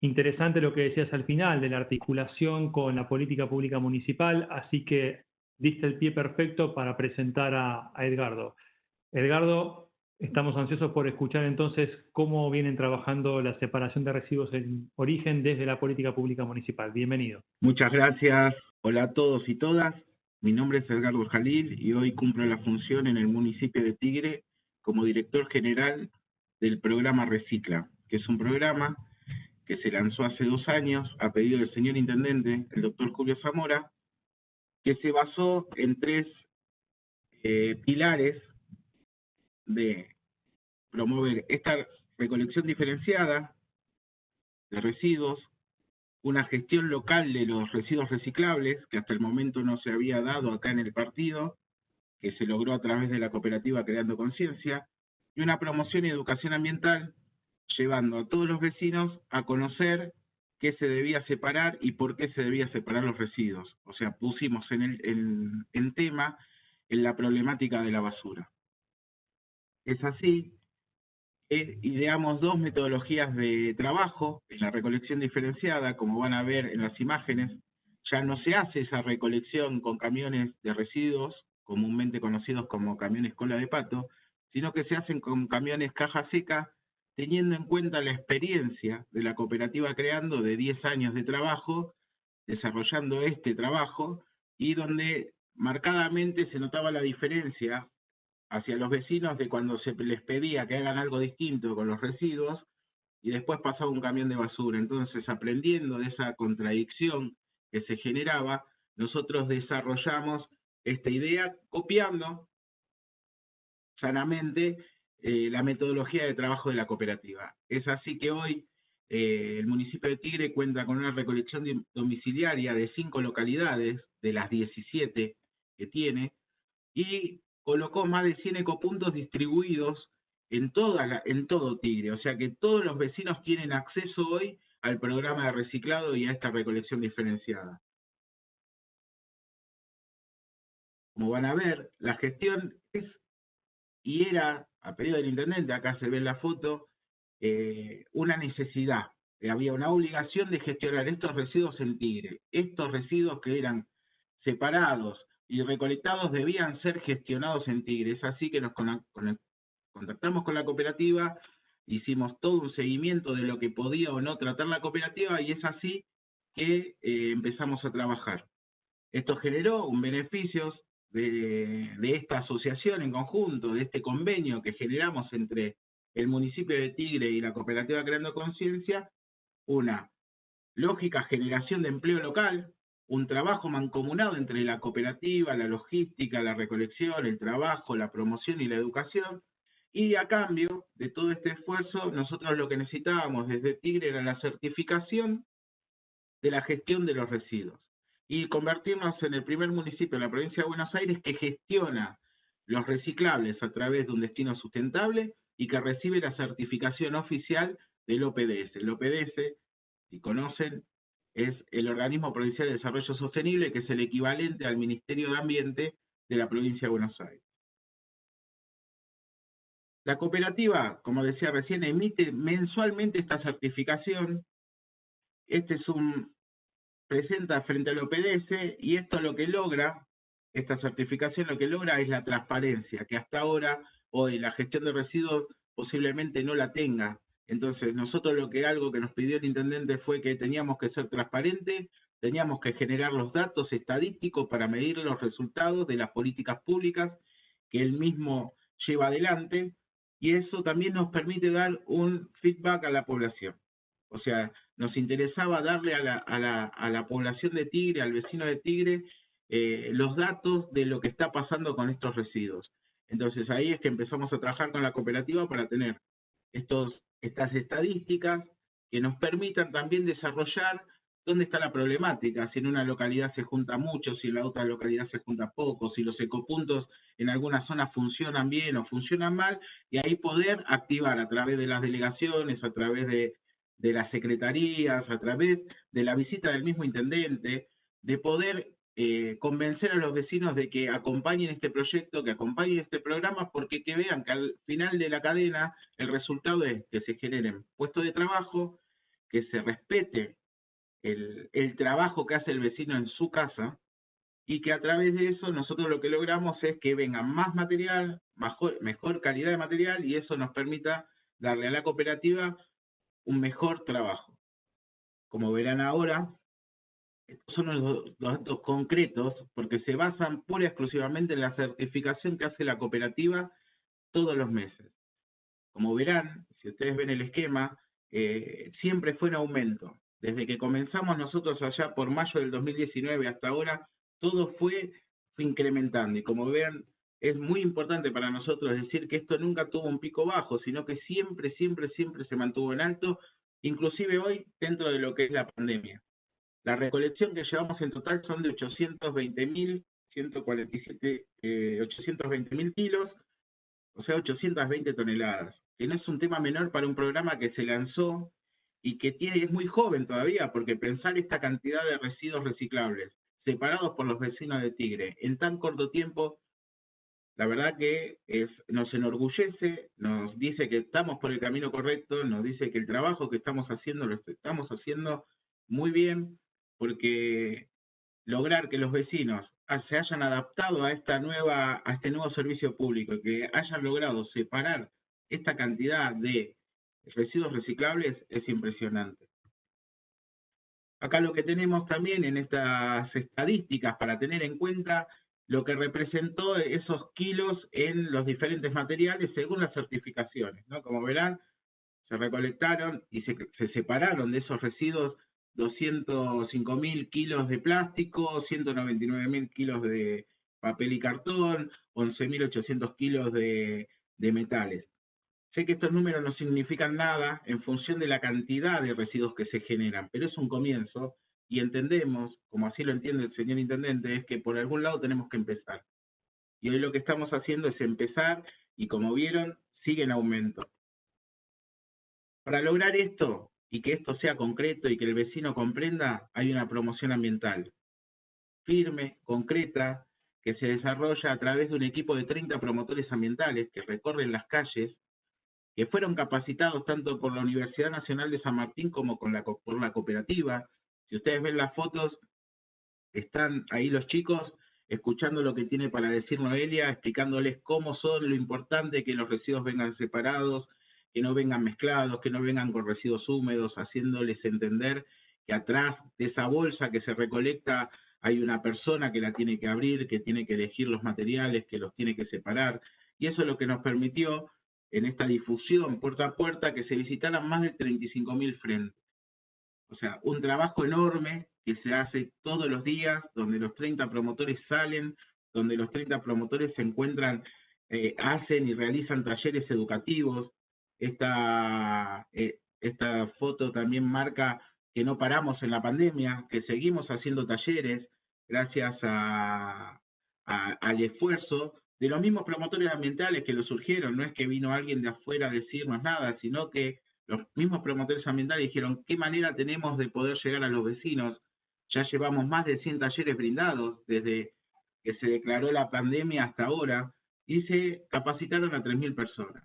interesante lo que decías al final de la articulación con la política pública municipal, así que diste el pie perfecto para presentar a, a Edgardo. Edgardo, Estamos ansiosos por escuchar entonces cómo vienen trabajando la separación de residuos en origen desde la política pública municipal. Bienvenido. Muchas gracias. Hola a todos y todas. Mi nombre es Edgardo Jalil y hoy cumplo la función en el municipio de Tigre como director general del programa Recicla, que es un programa que se lanzó hace dos años a pedido del señor intendente, el doctor Julio Zamora, que se basó en tres eh, pilares de promover esta recolección diferenciada de residuos, una gestión local de los residuos reciclables, que hasta el momento no se había dado acá en el partido, que se logró a través de la cooperativa Creando Conciencia, y una promoción y educación ambiental, llevando a todos los vecinos a conocer qué se debía separar y por qué se debía separar los residuos. O sea, pusimos en, el, en tema en la problemática de la basura. Es así ideamos dos metodologías de trabajo en la recolección diferenciada, como van a ver en las imágenes. Ya no se hace esa recolección con camiones de residuos, comúnmente conocidos como camiones cola de pato, sino que se hacen con camiones caja seca, teniendo en cuenta la experiencia de la cooperativa Creando de 10 años de trabajo, desarrollando este trabajo, y donde marcadamente se notaba la diferencia hacia los vecinos de cuando se les pedía que hagan algo distinto con los residuos y después pasaba un camión de basura. Entonces, aprendiendo de esa contradicción que se generaba, nosotros desarrollamos esta idea copiando sanamente eh, la metodología de trabajo de la cooperativa. Es así que hoy eh, el municipio de Tigre cuenta con una recolección domiciliaria de cinco localidades, de las 17 que tiene, y colocó más de 100 ecopuntos distribuidos en, toda en todo Tigre. O sea que todos los vecinos tienen acceso hoy al programa de reciclado y a esta recolección diferenciada. Como van a ver, la gestión es y era, a pedido del intendente, acá se ve en la foto, eh, una necesidad. Había una obligación de gestionar estos residuos en Tigre. Estos residuos que eran separados y recolectados debían ser gestionados en Tigre. Es así que nos contactamos con la cooperativa, hicimos todo un seguimiento de lo que podía o no tratar la cooperativa y es así que eh, empezamos a trabajar. Esto generó un beneficio de, de, esta asociación en conjunto, de este convenio que generamos entre el municipio de Tigre y la cooperativa Creando Conciencia, una lógica generación de empleo local, un trabajo mancomunado entre la cooperativa, la logística, la recolección, el trabajo, la promoción y la educación. Y a cambio de todo este esfuerzo, nosotros lo que necesitábamos desde Tigre era la certificación de la gestión de los residuos y convertirnos en el primer municipio de la provincia de Buenos Aires que gestiona los reciclables a través de un destino sustentable y que recibe la certificación oficial del OPDS. El OPDS, si conocen, es el Organismo Provincial de Desarrollo Sostenible, que es el equivalente al Ministerio de Ambiente de la provincia de Buenos Aires. La cooperativa, como decía recién, emite mensualmente esta certificación. Este es un, presenta frente al OPDS y esto lo que logra, esta certificación lo que logra es la transparencia, que hasta ahora hoy la gestión de residuos posiblemente no la tenga entonces, nosotros lo que algo que nos pidió el intendente fue que teníamos que ser transparentes, teníamos que generar los datos estadísticos para medir los resultados de las políticas públicas que él mismo lleva adelante, y eso también nos permite dar un feedback a la población. O sea, nos interesaba darle a la, a la, a la población de Tigre, al vecino de Tigre, eh, los datos de lo que está pasando con estos residuos. Entonces ahí es que empezamos a trabajar con la cooperativa para tener estos, estas estadísticas que nos permitan también desarrollar dónde está la problemática, si en una localidad se junta mucho, si en la otra localidad se junta poco, si los ecopuntos en algunas zonas funcionan bien o funcionan mal, y ahí poder activar a través de las delegaciones, a través de, de las secretarías, a través de la visita del mismo intendente, de poder eh, convencer a los vecinos de que acompañen este proyecto, que acompañen este programa, porque que vean que al final de la cadena el resultado es que se generen puestos de trabajo, que se respete el, trabajo que hace el vecino en su casa y que a través de eso nosotros lo que logramos es que venga más material, mejor, mejor calidad de material y eso nos permita darle a la cooperativa un mejor trabajo. Como verán ahora, estos son los, datos concretos porque se basan pura y exclusivamente en la certificación que hace la cooperativa todos los meses. Como verán, si ustedes ven el esquema, eh, siempre fue en aumento. Desde que comenzamos nosotros allá por mayo del 2019 hasta ahora, todo fue, incrementando. Y como vean, es muy importante para nosotros decir que esto nunca tuvo un pico bajo, sino que siempre, siempre, siempre se mantuvo en alto, inclusive hoy dentro de lo que es la pandemia. La recolección que llevamos en total son de 820.000, 147, eh, 820.000 kilos, o sea, 820 toneladas, que no es un tema menor para un programa que se lanzó y que tiene, es muy joven todavía, porque pensar esta cantidad de residuos reciclables separados por los vecinos de Tigre en tan corto tiempo, la verdad que es, nos enorgullece, nos dice que estamos por el camino correcto, nos dice que el trabajo que estamos haciendo lo estamos haciendo muy bien, porque lograr que los vecinos se hayan adaptado a esta nueva a este nuevo servicio público, que hayan logrado separar esta cantidad de residuos reciclables es impresionante. Acá lo que tenemos también en estas estadísticas para tener en cuenta lo que representó esos kilos en los diferentes materiales según las certificaciones. ¿no? Como verán, se recolectaron y se, se separaron de esos residuos 205 mil kilos de plástico, 199 mil kilos de papel y cartón, 11.800 kilos de, de metales. Sé que estos números no significan nada en función de la cantidad de residuos que se generan, pero es un comienzo y entendemos, como así lo entiende el señor intendente, es que por algún lado tenemos que empezar. Y hoy lo que estamos haciendo es empezar y como vieron, sigue en aumento. Para lograr esto, y que esto sea concreto y que el vecino comprenda, hay una promoción ambiental firme, concreta, que se desarrolla a través de un equipo de 30 promotores ambientales que recorren las calles, que fueron capacitados tanto por la Universidad Nacional de San Martín como con la, por la cooperativa. Si ustedes ven las fotos, están ahí los chicos escuchando lo que tiene para decir Noelia, explicándoles cómo son, lo importante que los residuos vengan separados, que no vengan mezclados, que no vengan con residuos húmedos, haciéndoles entender que atrás de esa bolsa que se recolecta hay una persona que la tiene que abrir, que tiene que elegir los materiales, que los tiene que separar. Y eso es lo que nos permitió en esta difusión puerta a puerta que se visitaran más de 35.000 frentes. O sea, un trabajo enorme que se hace todos los días, donde los 30 promotores salen, donde los 30 promotores se encuentran, eh, hacen y realizan talleres educativos, esta, eh, esta foto también marca que no paramos en la pandemia, que seguimos haciendo talleres gracias al esfuerzo de los mismos promotores ambientales que lo surgieron. No es que vino alguien de afuera a decirnos nada, sino que los mismos promotores ambientales dijeron qué manera tenemos de poder llegar a los vecinos. Ya llevamos más de 100 talleres brindados desde que se declaró la pandemia hasta ahora y se capacitaron a 3.000 personas.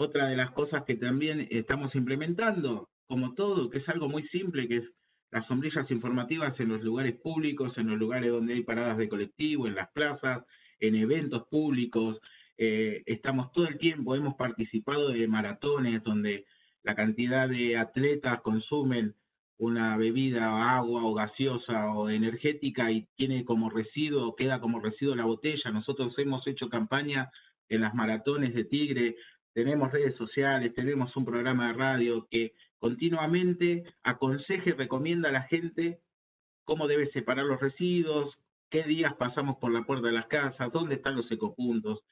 Otra de las cosas que también estamos implementando, como todo, que es algo muy simple, que es las sombrillas informativas en los lugares públicos, en los lugares donde hay paradas de colectivo, en las plazas, en eventos públicos. Eh, estamos todo el tiempo, hemos participado de maratones donde la cantidad de atletas consumen una bebida, agua o gaseosa o energética y tiene como residuo, queda como residuo la botella. Nosotros hemos hecho campaña en las maratones de Tigre tenemos redes sociales, tenemos un programa de radio que continuamente aconseja y recomienda a la gente cómo debe separar los residuos, qué días pasamos por la puerta de las casas, dónde están los ecopuntos.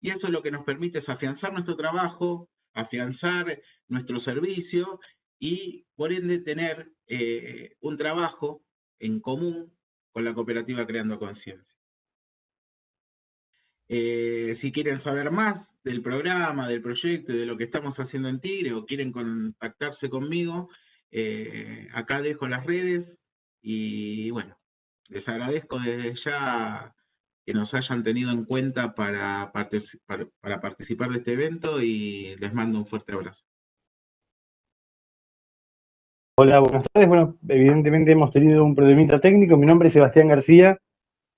Y eso es lo que nos permite afianzar nuestro trabajo, afianzar nuestro servicio y por ende tener eh, un trabajo en común con la cooperativa Creando Conciencia. Eh, si quieren saber más del programa, del proyecto y de lo que estamos haciendo en Tigre o quieren contactarse conmigo, eh, acá dejo las redes y bueno, les agradezco desde ya que nos hayan tenido en cuenta para, para participar de este evento y les mando un fuerte abrazo. Hola, buenas tardes. Bueno, evidentemente hemos tenido un problemita técnico. Mi nombre es Sebastián García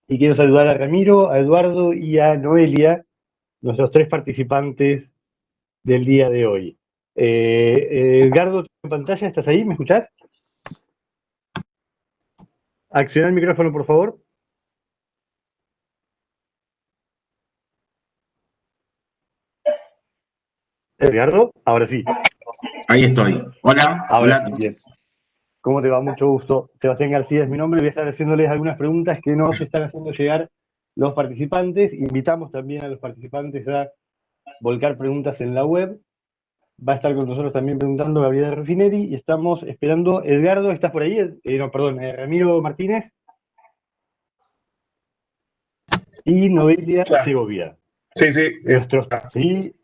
y quiero saludar a Ramiro, a Eduardo y a Noelia, nuestros tres participantes del día de hoy. Eh, Edgardo, en pantalla, ¿estás ahí? ¿Me escuchás? Acciona el micrófono, por favor. Edgardo, ahora sí. Ahí estoy. Hola. Ahora Bien. ¿Cómo te va? Mucho gusto. Sebastián García es mi nombre. Voy a estar haciéndoles algunas preguntas que nos están haciendo llegar los participantes. Invitamos también a los participantes a volcar preguntas en la web. Va a estar con nosotros también preguntando Gabriela Refineri y estamos esperando. Edgardo, ¿estás por ahí? Eh, no, perdón, eh, Ramiro Martínez. Y Noelia Segovia. Sí, sí. Nuestros, sí,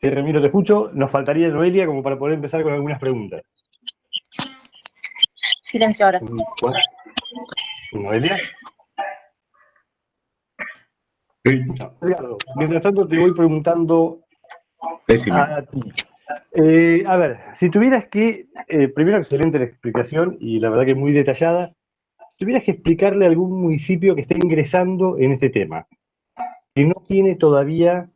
sí, Ramiro, te escucho. Nos faltaría Noelia como para poder empezar con algunas preguntas. Silencio ahora. Noelia. Mientras tanto te voy preguntando a ti. Eh, a ver, si tuvieras que, eh, primero excelente la explicación y la verdad que muy detallada, si tuvieras que explicarle a algún municipio que esté ingresando en este tema, que no tiene todavía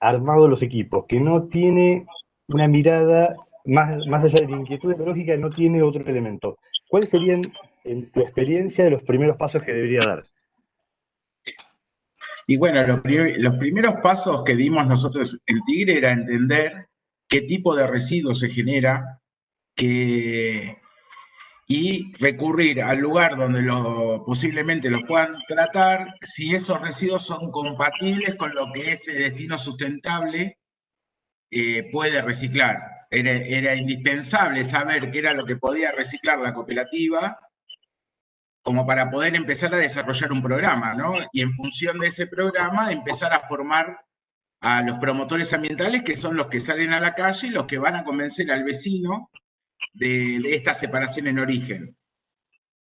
armado los equipos, que no tiene una mirada más, más allá de la inquietud ecológica, no tiene otro elemento. ¿Cuáles serían, en tu experiencia, los primeros pasos que debería dar? Y bueno, los, primeros pasos que dimos nosotros en Tigre era entender qué tipo de residuos se genera y recurrir al lugar donde lo, posiblemente los puedan tratar si esos residuos son compatibles con lo que ese destino sustentable eh, puede reciclar. Era, indispensable saber qué era lo que podía reciclar la cooperativa como para poder empezar a desarrollar un programa, ¿no? Y en función de ese programa empezar a formar a los promotores ambientales que son los que salen a la calle y los que van a convencer al vecino de, esta separación en origen.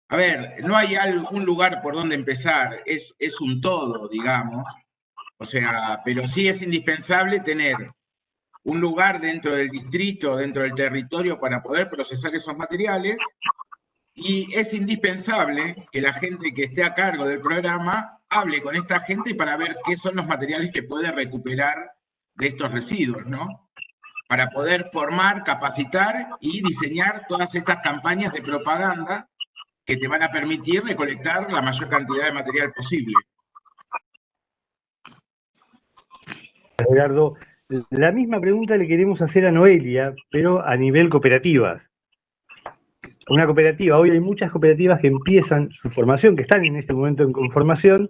A ver, no hay algún lugar por donde empezar, es, es un todo, digamos. O sea, pero sí es indispensable tener un lugar dentro del distrito, dentro del territorio para poder procesar esos materiales y es indispensable que la gente que esté a cargo del programa hable con esta gente para ver qué son los materiales que puede recuperar de estos residuos, ¿no? Para poder formar, capacitar y diseñar todas estas campañas de propaganda que te van a permitir recolectar la mayor cantidad de material posible. Gerardo, la misma pregunta le queremos hacer a Noelia, pero a nivel cooperativas. Una cooperativa, hoy hay muchas cooperativas que empiezan su formación, que están en este momento en conformación,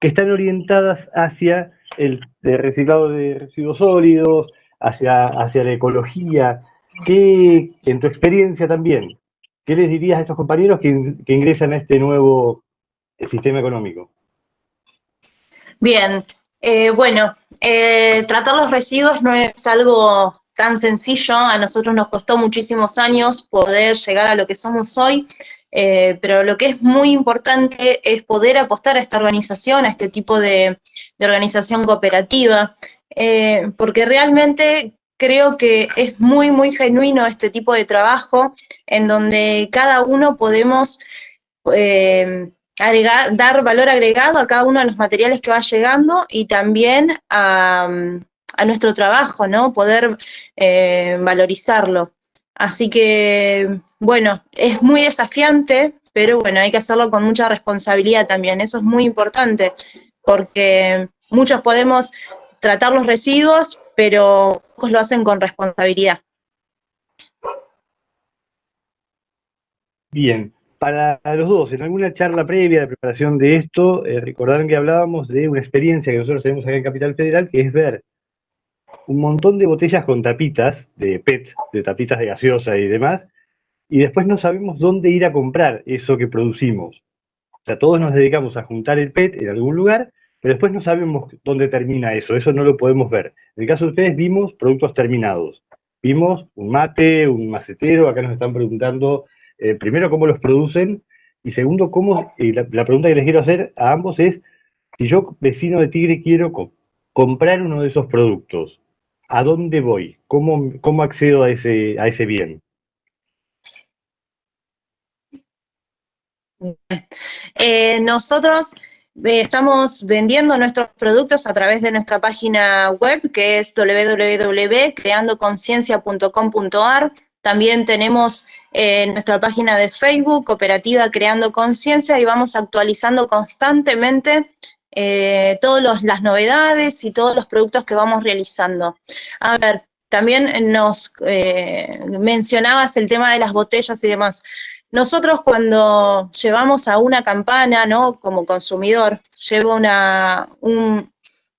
que están orientadas hacia el, reciclado de residuos sólidos, hacia, hacia la ecología. ¿Qué, en tu experiencia también, qué les dirías a estos compañeros que, que ingresan a este nuevo sistema económico? Bien, eh, bueno, eh, tratar los residuos no es algo tan sencillo, a nosotros nos costó muchísimos años poder llegar a lo que somos hoy, eh, pero lo que es muy importante es poder apostar a esta organización, a este tipo de, organización cooperativa, porque realmente creo que es muy, muy genuino este tipo de trabajo en donde cada uno podemos dar valor agregado a cada uno de los materiales que va llegando y también a, nuestro trabajo, ¿no? Poder eh, valorizarlo. Así que, bueno, es muy desafiante, pero bueno, hay que hacerlo con mucha responsabilidad también. Eso es muy importante, porque muchos podemos tratar los residuos, pero pocos lo hacen con responsabilidad. Bien, para los dos, en alguna charla previa de preparación de esto, eh, que hablábamos de una experiencia que nosotros tenemos acá en Capital Federal, que es ver un montón de botellas con tapitas, de PET, de tapitas de gaseosa y demás, y después no sabemos dónde ir a comprar eso que producimos. O sea, todos nos dedicamos a juntar el PET en algún lugar, pero después no sabemos dónde termina eso, eso no lo podemos ver. En el caso de ustedes vimos productos terminados. Vimos un mate, un macetero, acá nos están preguntando eh, primero cómo los producen y segundo cómo, y la, pregunta que les quiero hacer a ambos es, si yo, vecino de Tigre, quiero comprar uno de esos productos, ¿a dónde voy? ¿Cómo, cómo accedo a ese, a ese bien? Eh, nosotros eh, estamos vendiendo nuestros productos a través de nuestra página web que es www.creandoconciencia.com.ar. También tenemos eh, nuestra página de Facebook, Cooperativa Creando Conciencia, y vamos actualizando constantemente eh, todas las novedades y todos los productos que vamos realizando. A ver, también nos mencionabas el tema de las botellas y demás. Nosotros cuando llevamos a una campana, ¿no? Como consumidor, llevo una,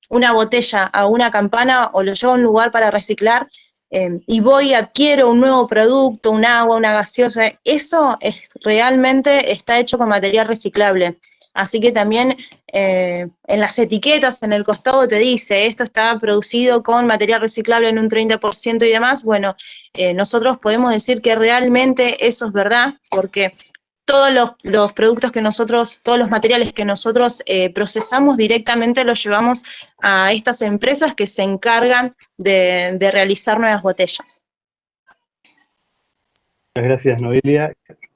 una botella a una campana o lo llevo a un lugar para reciclar eh, y voy, adquiero un nuevo producto, un agua, una gaseosa, eso es, realmente está hecho con material reciclable. Así que también eh, en las etiquetas, en el costado te dice, esto está producido con material reciclable en un 30% y demás. Bueno, eh, nosotros podemos decir que realmente eso es verdad, porque todos los, productos que nosotros, todos los materiales que nosotros eh, procesamos directamente los llevamos a estas empresas que se encargan de, de realizar nuevas botellas. Muchas gracias, Noelia.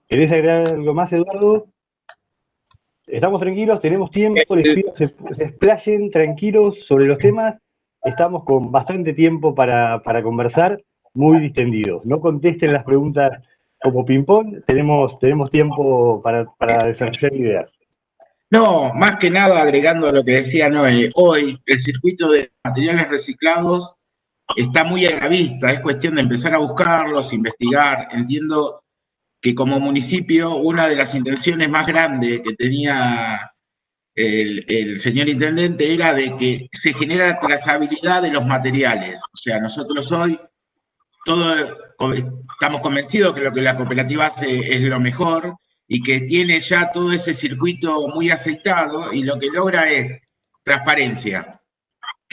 ¿Querés agregar algo más, Eduardo? Estamos tranquilos, tenemos tiempo, les pido que se, explayen tranquilos sobre los temas. Estamos con bastante tiempo para, conversar, muy distendidos. No contesten las preguntas como ping-pong, tenemos, tenemos tiempo para, para desarrollar ideas. No, más que nada agregando a lo que decía Noé, hoy el circuito de materiales reciclados está muy a la vista, es cuestión de empezar a buscarlos, investigar. Entiendo que como municipio una de las intenciones más grandes que tenía el, señor intendente era de que se genera trazabilidad de los materiales. O sea, nosotros hoy todo, estamos convencidos que lo que la cooperativa hace es lo mejor y que tiene ya todo ese circuito muy aceitado y lo que logra es transparencia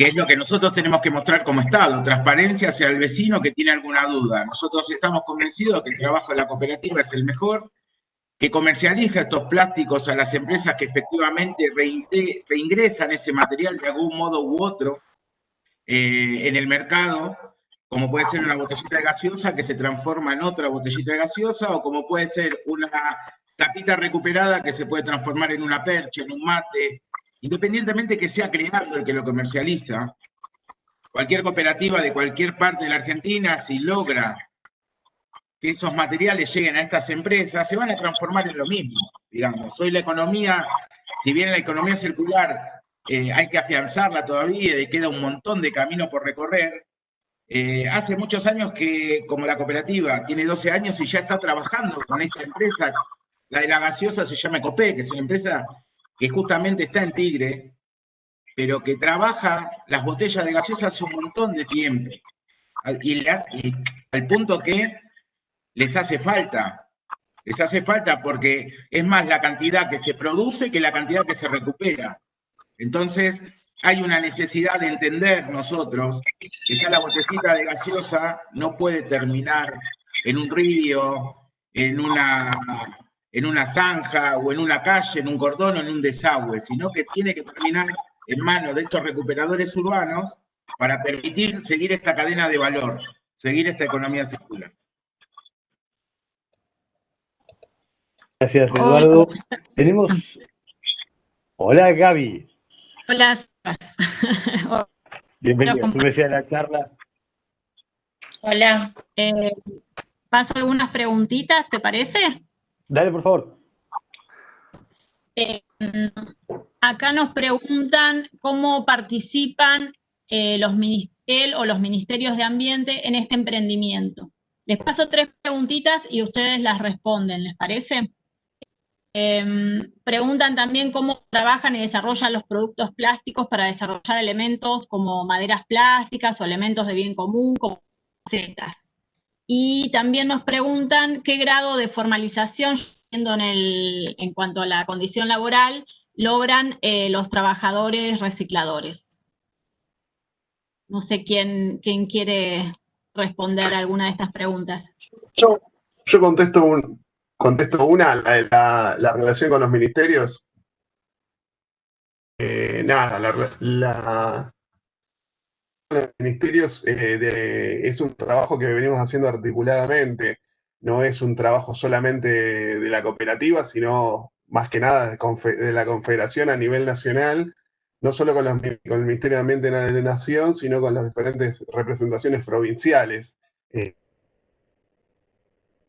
es lo que nosotros tenemos que mostrar como Estado, transparencia hacia el vecino que tiene alguna duda. Nosotros estamos convencidos que el trabajo de la cooperativa es el mejor, que comercializa estos plásticos a las empresas que efectivamente reingresan ese material de algún modo u otro eh, en el mercado, como puede ser una botellita de gaseosa que se transforma en otra botellita de gaseosa, o como puede ser una tapita recuperada que se puede transformar en una percha, en un mate, independientemente que sea creando el que lo comercializa, cualquier cooperativa de cualquier parte de la Argentina, si logra que esos materiales lleguen a estas empresas, se van a transformar en lo mismo, digamos. Hoy la economía, si bien la economía circular eh, hay que afianzarla todavía y queda un montón de camino por recorrer, eh, hace muchos años que, como la cooperativa tiene 12 años y ya está trabajando con esta empresa, la de la gaseosa se llama Ecopé, que es una empresa que justamente está en Tigre, pero que trabaja las botellas de gaseosa hace un montón de tiempo. Y, al punto que les hace falta. Les hace falta porque es más la cantidad que se produce que la cantidad que se recupera. Entonces, hay una necesidad de entender nosotros que ya la botecita de gaseosa no puede terminar en un río, en una en una zanja o en una calle, en un cordón o en un desagüe, sino que tiene que terminar en manos de estos recuperadores urbanos para permitir seguir esta cadena de valor, seguir esta economía circular. Gracias, Eduardo. Tenemos... Hola, Gaby. Hola. <laughs> Bienvenido, tú a la charla. Hola. Eh, paso algunas preguntitas, ¿te parece? Dale, por favor. Eh, acá nos preguntan cómo participan eh, los ministerios o los ministerios de ambiente en este emprendimiento. Les paso tres preguntitas y ustedes las responden, ¿les parece? Em, preguntan también cómo trabajan y desarrollan los productos plásticos para desarrollar elementos como maderas plásticas o elementos de bien común, como setas. Y también nos preguntan qué grado de formalización, en, en cuanto a la condición laboral, logran eh, los trabajadores recicladores. No sé quién, quién quiere responder alguna de estas preguntas. Yo, yo contesto un, Contesto una, la, la, relación con los ministerios. Eh, nada, la, los ministerios eh, es un trabajo que venimos haciendo articuladamente. No es un trabajo solamente de la cooperativa, sino más que nada de, la confederación a nivel nacional, no solo con, con el Ministerio de Ambiente de la Nación, sino con las diferentes representaciones provinciales. Eh,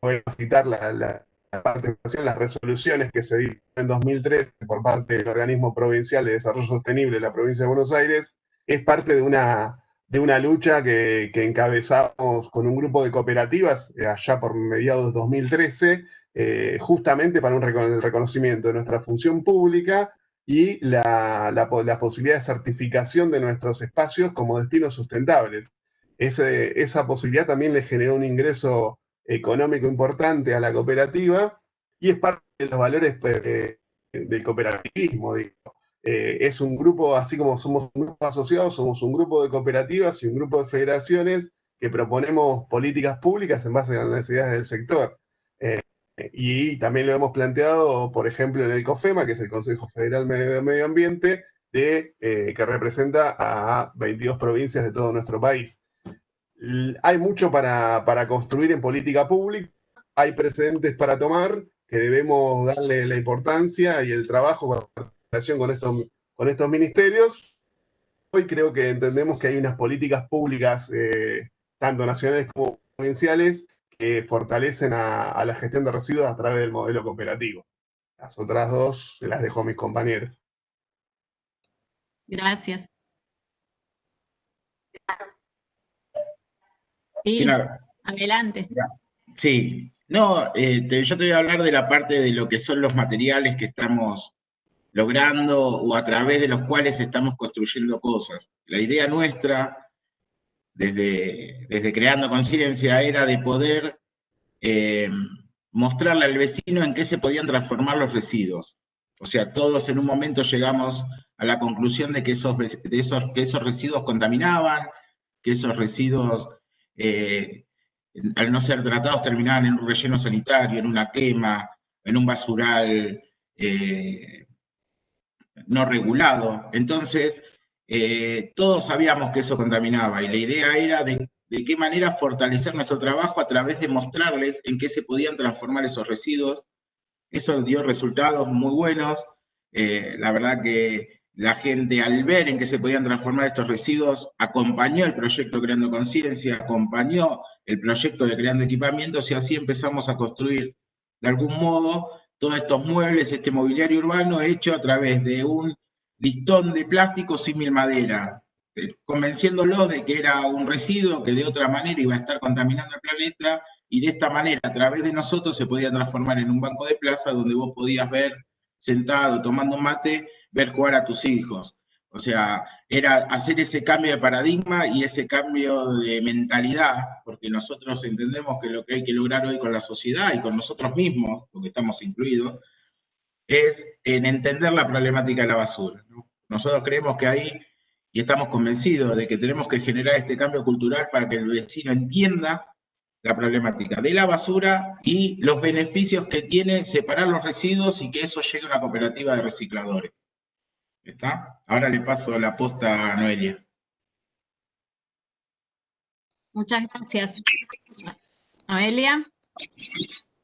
voy a citar la, participación, las resoluciones que se dieron en 2013 por parte del Organismo Provincial de Desarrollo Sostenible de la provincia de Buenos Aires, es parte de una, de una lucha que, encabezamos con un grupo de cooperativas eh, allá por mediados de 2013, eh, justamente para un el reconocimiento de nuestra función pública y la, la, posibilidad de certificación de nuestros espacios como destinos sustentables. esa posibilidad también le generó un ingreso económico importante a la cooperativa y es parte de los valores pues, del cooperativismo. Eh, es un grupo, así como somos un grupo asociado, somos un grupo de cooperativas y un grupo de federaciones que proponemos políticas públicas en base a las necesidades del sector. Eh, y también lo hemos planteado, por ejemplo, en el COFEMA, que es el Consejo Federal de Medio Ambiente, de, eh, que representa a 22 provincias de todo nuestro país hay mucho para, construir en política pública, hay precedentes para tomar que debemos darle la importancia y el trabajo en relación con estos, con estos ministerios. Hoy creo que entendemos que hay unas políticas públicas, eh, tanto nacionales como provinciales, que fortalecen a, la gestión de residuos a través del modelo cooperativo. Las otras dos se las dejo a mis compañeros. Gracias. Sí, adelante. Sí, no, eh, yo te voy a hablar de la parte de lo que son los materiales que estamos logrando o a través de los cuales estamos construyendo cosas. La idea nuestra, desde, desde Creando Conciencia, era de poder eh, mostrarle al vecino en qué se podían transformar los residuos. O sea, todos en un momento llegamos a la conclusión de que esos, de esos, que esos residuos contaminaban, que esos residuos eh, al no ser tratados terminaban en un relleno sanitario, en una quema, en un basural eh, no regulado. Entonces, eh, todos sabíamos que eso contaminaba y la idea era de, qué manera fortalecer nuestro trabajo a través de mostrarles en qué se podían transformar esos residuos. Eso dio resultados muy buenos. la verdad que la gente al ver en qué se podían transformar estos residuos, acompañó el proyecto Creando Conciencia, acompañó el proyecto de Creando Equipamientos y así empezamos a construir de algún modo todos estos muebles, este mobiliario urbano hecho a través de un listón de plástico símil madera, eh, convenciéndolo de que era un residuo que de otra manera iba a estar contaminando el planeta y de esta manera a través de nosotros se podía transformar en un banco de plaza donde vos podías ver sentado tomando mate ver jugar a tus hijos. O sea, era hacer ese cambio de paradigma y ese cambio de mentalidad, porque nosotros entendemos que lo que hay que lograr hoy con la sociedad y con nosotros mismos, porque estamos incluidos, es en entender la problemática de la basura. Nosotros creemos que ahí, y estamos convencidos de que tenemos que generar este cambio cultural para que el vecino entienda la problemática de la basura y los beneficios que tiene separar los residuos y que eso llegue a una cooperativa de recicladores. ¿Está? Ahora le paso la posta a Noelia. Muchas gracias. Noelia.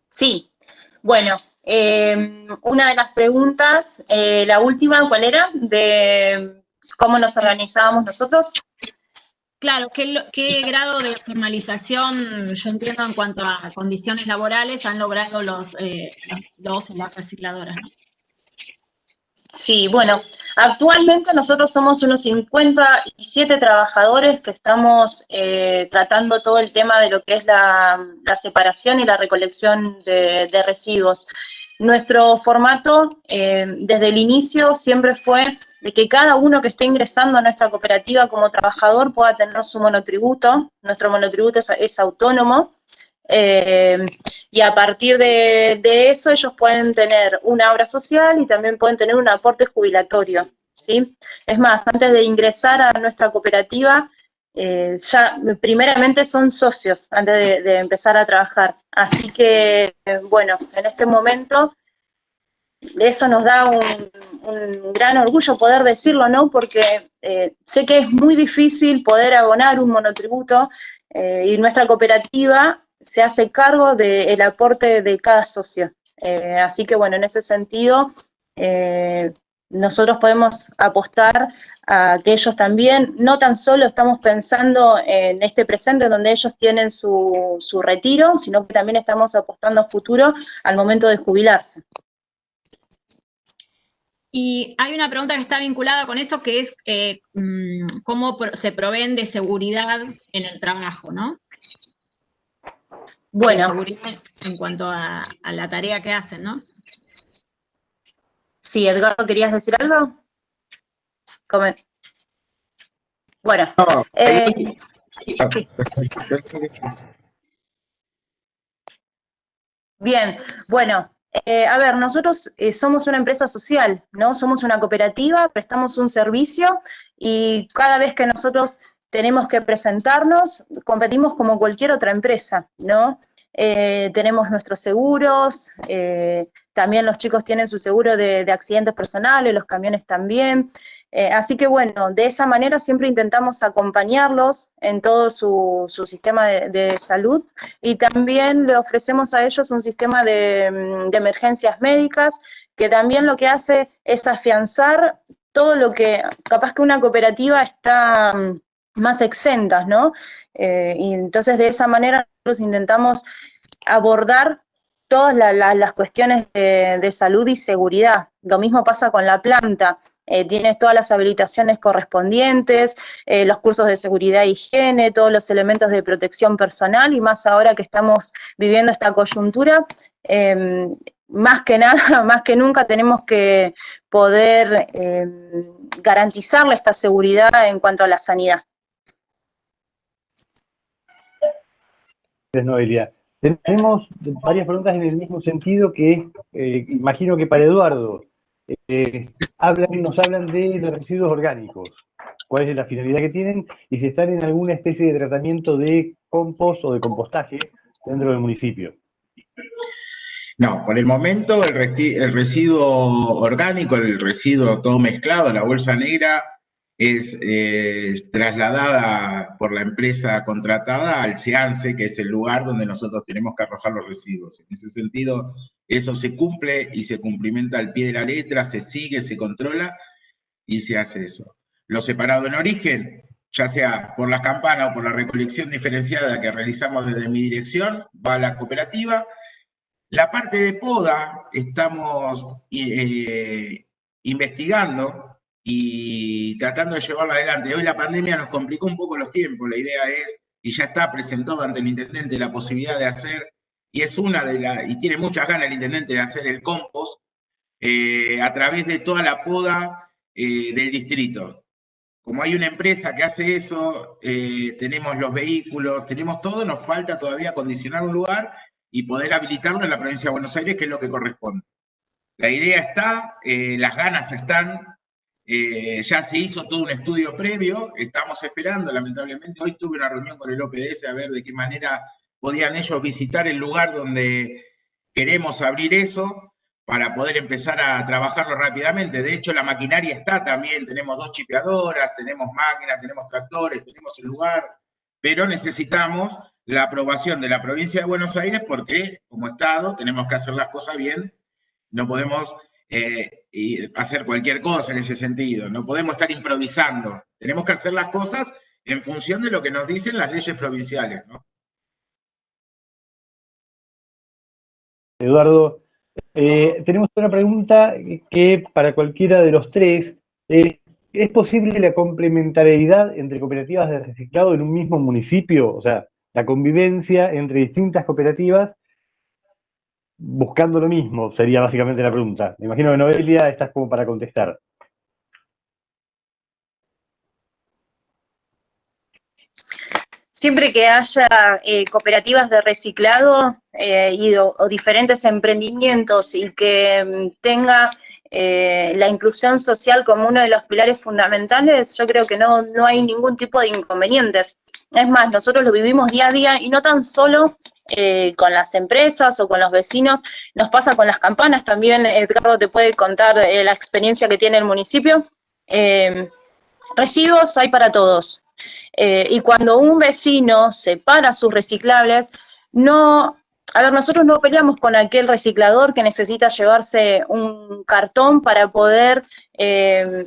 Sí, bueno, em, una de las preguntas, eh, la última, ¿cuál era? De cómo nos organizábamos nosotros. Claro, ¿qué, grado de formalización, yo entiendo, en cuanto a condiciones laborales han logrado los, eh, los las recicladoras? Sí, bueno, actualmente nosotros somos unos 57 trabajadores que estamos eh, tratando todo el tema de lo que es la, separación y la recolección de, residuos. nuestro formato eh, desde el inicio siempre fue de que cada uno que esté ingresando a nuestra cooperativa como trabajador pueda tener su monotributo. Nuestro monotributo es, autónomo. Eh, y a partir de, eso ellos pueden tener una obra social y también pueden tener un aporte jubilatorio. ¿sí? Es más, antes de ingresar a nuestra cooperativa, eh, ya primeramente son socios antes de, empezar a trabajar. Así que, bueno, en este momento eso nos da un, gran orgullo poder decirlo, ¿no? Porque eh, sé que es muy difícil poder abonar un monotributo y nuestra cooperativa se hace cargo del aporte de cada socio. así que, bueno, en ese sentido, nosotros podemos apostar a que ellos también, no tan solo estamos pensando en este presente donde ellos tienen su, su retiro, sino que también estamos apostando a futuro al momento de jubilarse. Y hay una pregunta que está vinculada con eso, que es eh, mm, cómo se proveen de seguridad en el trabajo, ¿no? Bueno. en cuanto a, a la tarea que hacen, ¿no? Sí, Edgardo, ¿querías decir algo? Bueno. Eh, bien, bueno, eh, a ver, nosotros eh, somos una empresa social, ¿no? Somos una cooperativa, prestamos un servicio y cada vez que nosotros tenemos que presentarnos, competimos como cualquier otra empresa, ¿no? Eh, tenemos nuestros seguros, eh, también los chicos tienen su seguro de, accidentes personales, los camiones también. Eh, así que bueno, de esa manera siempre intentamos acompañarlos en todo su, sistema de, salud y también le ofrecemos a ellos un sistema de, mm, de emergencias médicas que también lo que hace es afianzar todo lo que capaz que una cooperativa está mm, más exentas, ¿no? Eh, y entonces de esa manera nosotros intentamos abordar todas las cuestiones de, salud y seguridad. Lo mismo pasa con la planta. Eh, tienes todas las habilitaciones correspondientes, eh, los cursos de seguridad e higiene, todos los elementos de protección personal y más ahora que estamos viviendo esta coyuntura, em, más que nada, <laughs> más que nunca tenemos que poder em, garantizarle esta seguridad en cuanto a la sanidad. Noelia. Tenemos varias preguntas en el mismo sentido que eh, imagino que para Eduardo. Eh, hablan, nos hablan de los residuos orgánicos, cuál es la finalidad que tienen y si están en alguna especie de tratamiento de compost o de compostaje dentro del municipio. No, por el momento el residuo orgánico, el residuo todo mezclado, la bolsa negra, es eh, trasladada por la empresa contratada al SEANSE, que es el lugar donde nosotros tenemos que arrojar los residuos. En ese sentido, eso se cumple y se cumplimenta al pie de la letra, se sigue, se controla y se hace eso. Lo separado en origen, ya sea por las campanas o por la recolección diferenciada que realizamos desde mi dirección, va a la cooperativa. La parte de poda estamos eh, investigando y tratando de llevarla adelante. Hoy la pandemia nos complicó un poco los tiempos, la idea es, y ya está presentado ante el intendente la posibilidad de hacer, y es una de las, y tiene muchas ganas el intendente de hacer el compost, eh, a través de toda la poda eh, del distrito. Como hay una empresa que hace eso, eh, tenemos los vehículos, tenemos todo, nos falta todavía acondicionar un lugar y poder habilitarlo en la provincia de Buenos Aires, que es lo que corresponde. La idea está, las ganas están, eh, ya se hizo todo un estudio previo, estamos esperando, lamentablemente, hoy tuve una reunión con el OPS a ver de qué manera podían ellos visitar el lugar donde queremos abrir eso para poder empezar a trabajarlo rápidamente. De hecho, la maquinaria está también, tenemos dos chipeadoras, tenemos máquinas, tenemos tractores, tenemos el lugar, pero necesitamos la aprobación de la provincia de Buenos Aires porque como Estado tenemos que hacer las cosas bien, no podemos eh, y hacer cualquier cosa en ese sentido. No podemos estar improvisando. Tenemos que hacer las cosas en función de lo que nos dicen las leyes provinciales. Eduardo, eh, tenemos una pregunta que para cualquiera de los tres, ¿es posible la complementariedad entre cooperativas de reciclado en un mismo municipio? O sea, la convivencia entre distintas cooperativas buscando lo mismo, sería básicamente la pregunta. Me imagino que Noelia estás como para contestar. Siempre que haya eh, cooperativas de reciclado eh, y, o, diferentes emprendimientos y que mm, tenga eh, la inclusión social como uno de los pilares fundamentales, yo creo que no, no hay ningún tipo de inconvenientes. Es más, nosotros lo vivimos día a día y no tan solo eh, con las empresas o con los vecinos, nos pasa con las campanas también, Edgardo te puede contar eh, la experiencia que tiene el municipio. Residuos hay para todos. y cuando un vecino separa sus reciclables, no, a ver, nosotros no peleamos con aquel reciclador que necesita llevarse un cartón para poder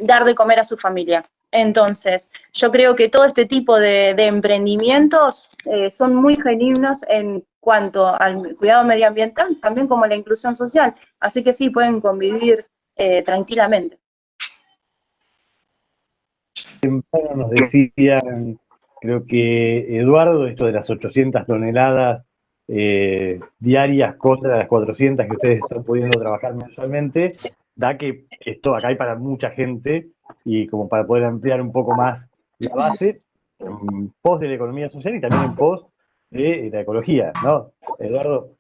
dar de comer a su familia. Entonces, yo creo que todo este tipo de, emprendimientos son muy genuinos en cuanto al cuidado medioambiental, también como la inclusión social. Así que sí, pueden convivir eh, tranquilamente. nos decían, creo que Eduardo, esto de las 800 toneladas eh, diarias contra las 400 que ustedes están pudiendo trabajar mensualmente, da que esto acá hay para mucha gente y como para poder ampliar un poco más la base, en pos de la economía social y también en pos de la ecología, ¿no? Eduardo.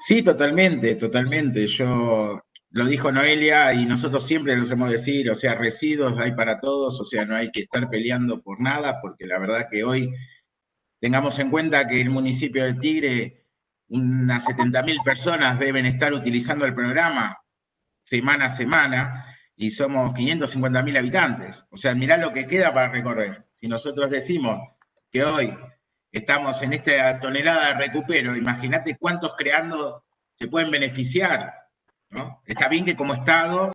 Sí, totalmente, totalmente. Yo lo dijo Noelia y nosotros siempre lo hemos decir, o sea, residuos hay para todos, o sea, no hay que estar peleando por nada, porque la verdad que hoy tengamos en cuenta que el municipio de Tigre, unas 70.000 personas deben estar utilizando el programa semana a semana y somos 550.000 habitantes. O sea, mirá lo que queda para recorrer. Si nosotros decimos que hoy estamos en esta tonelada de recupero, imagínate cuántos creando se pueden beneficiar. Está bien que como Estado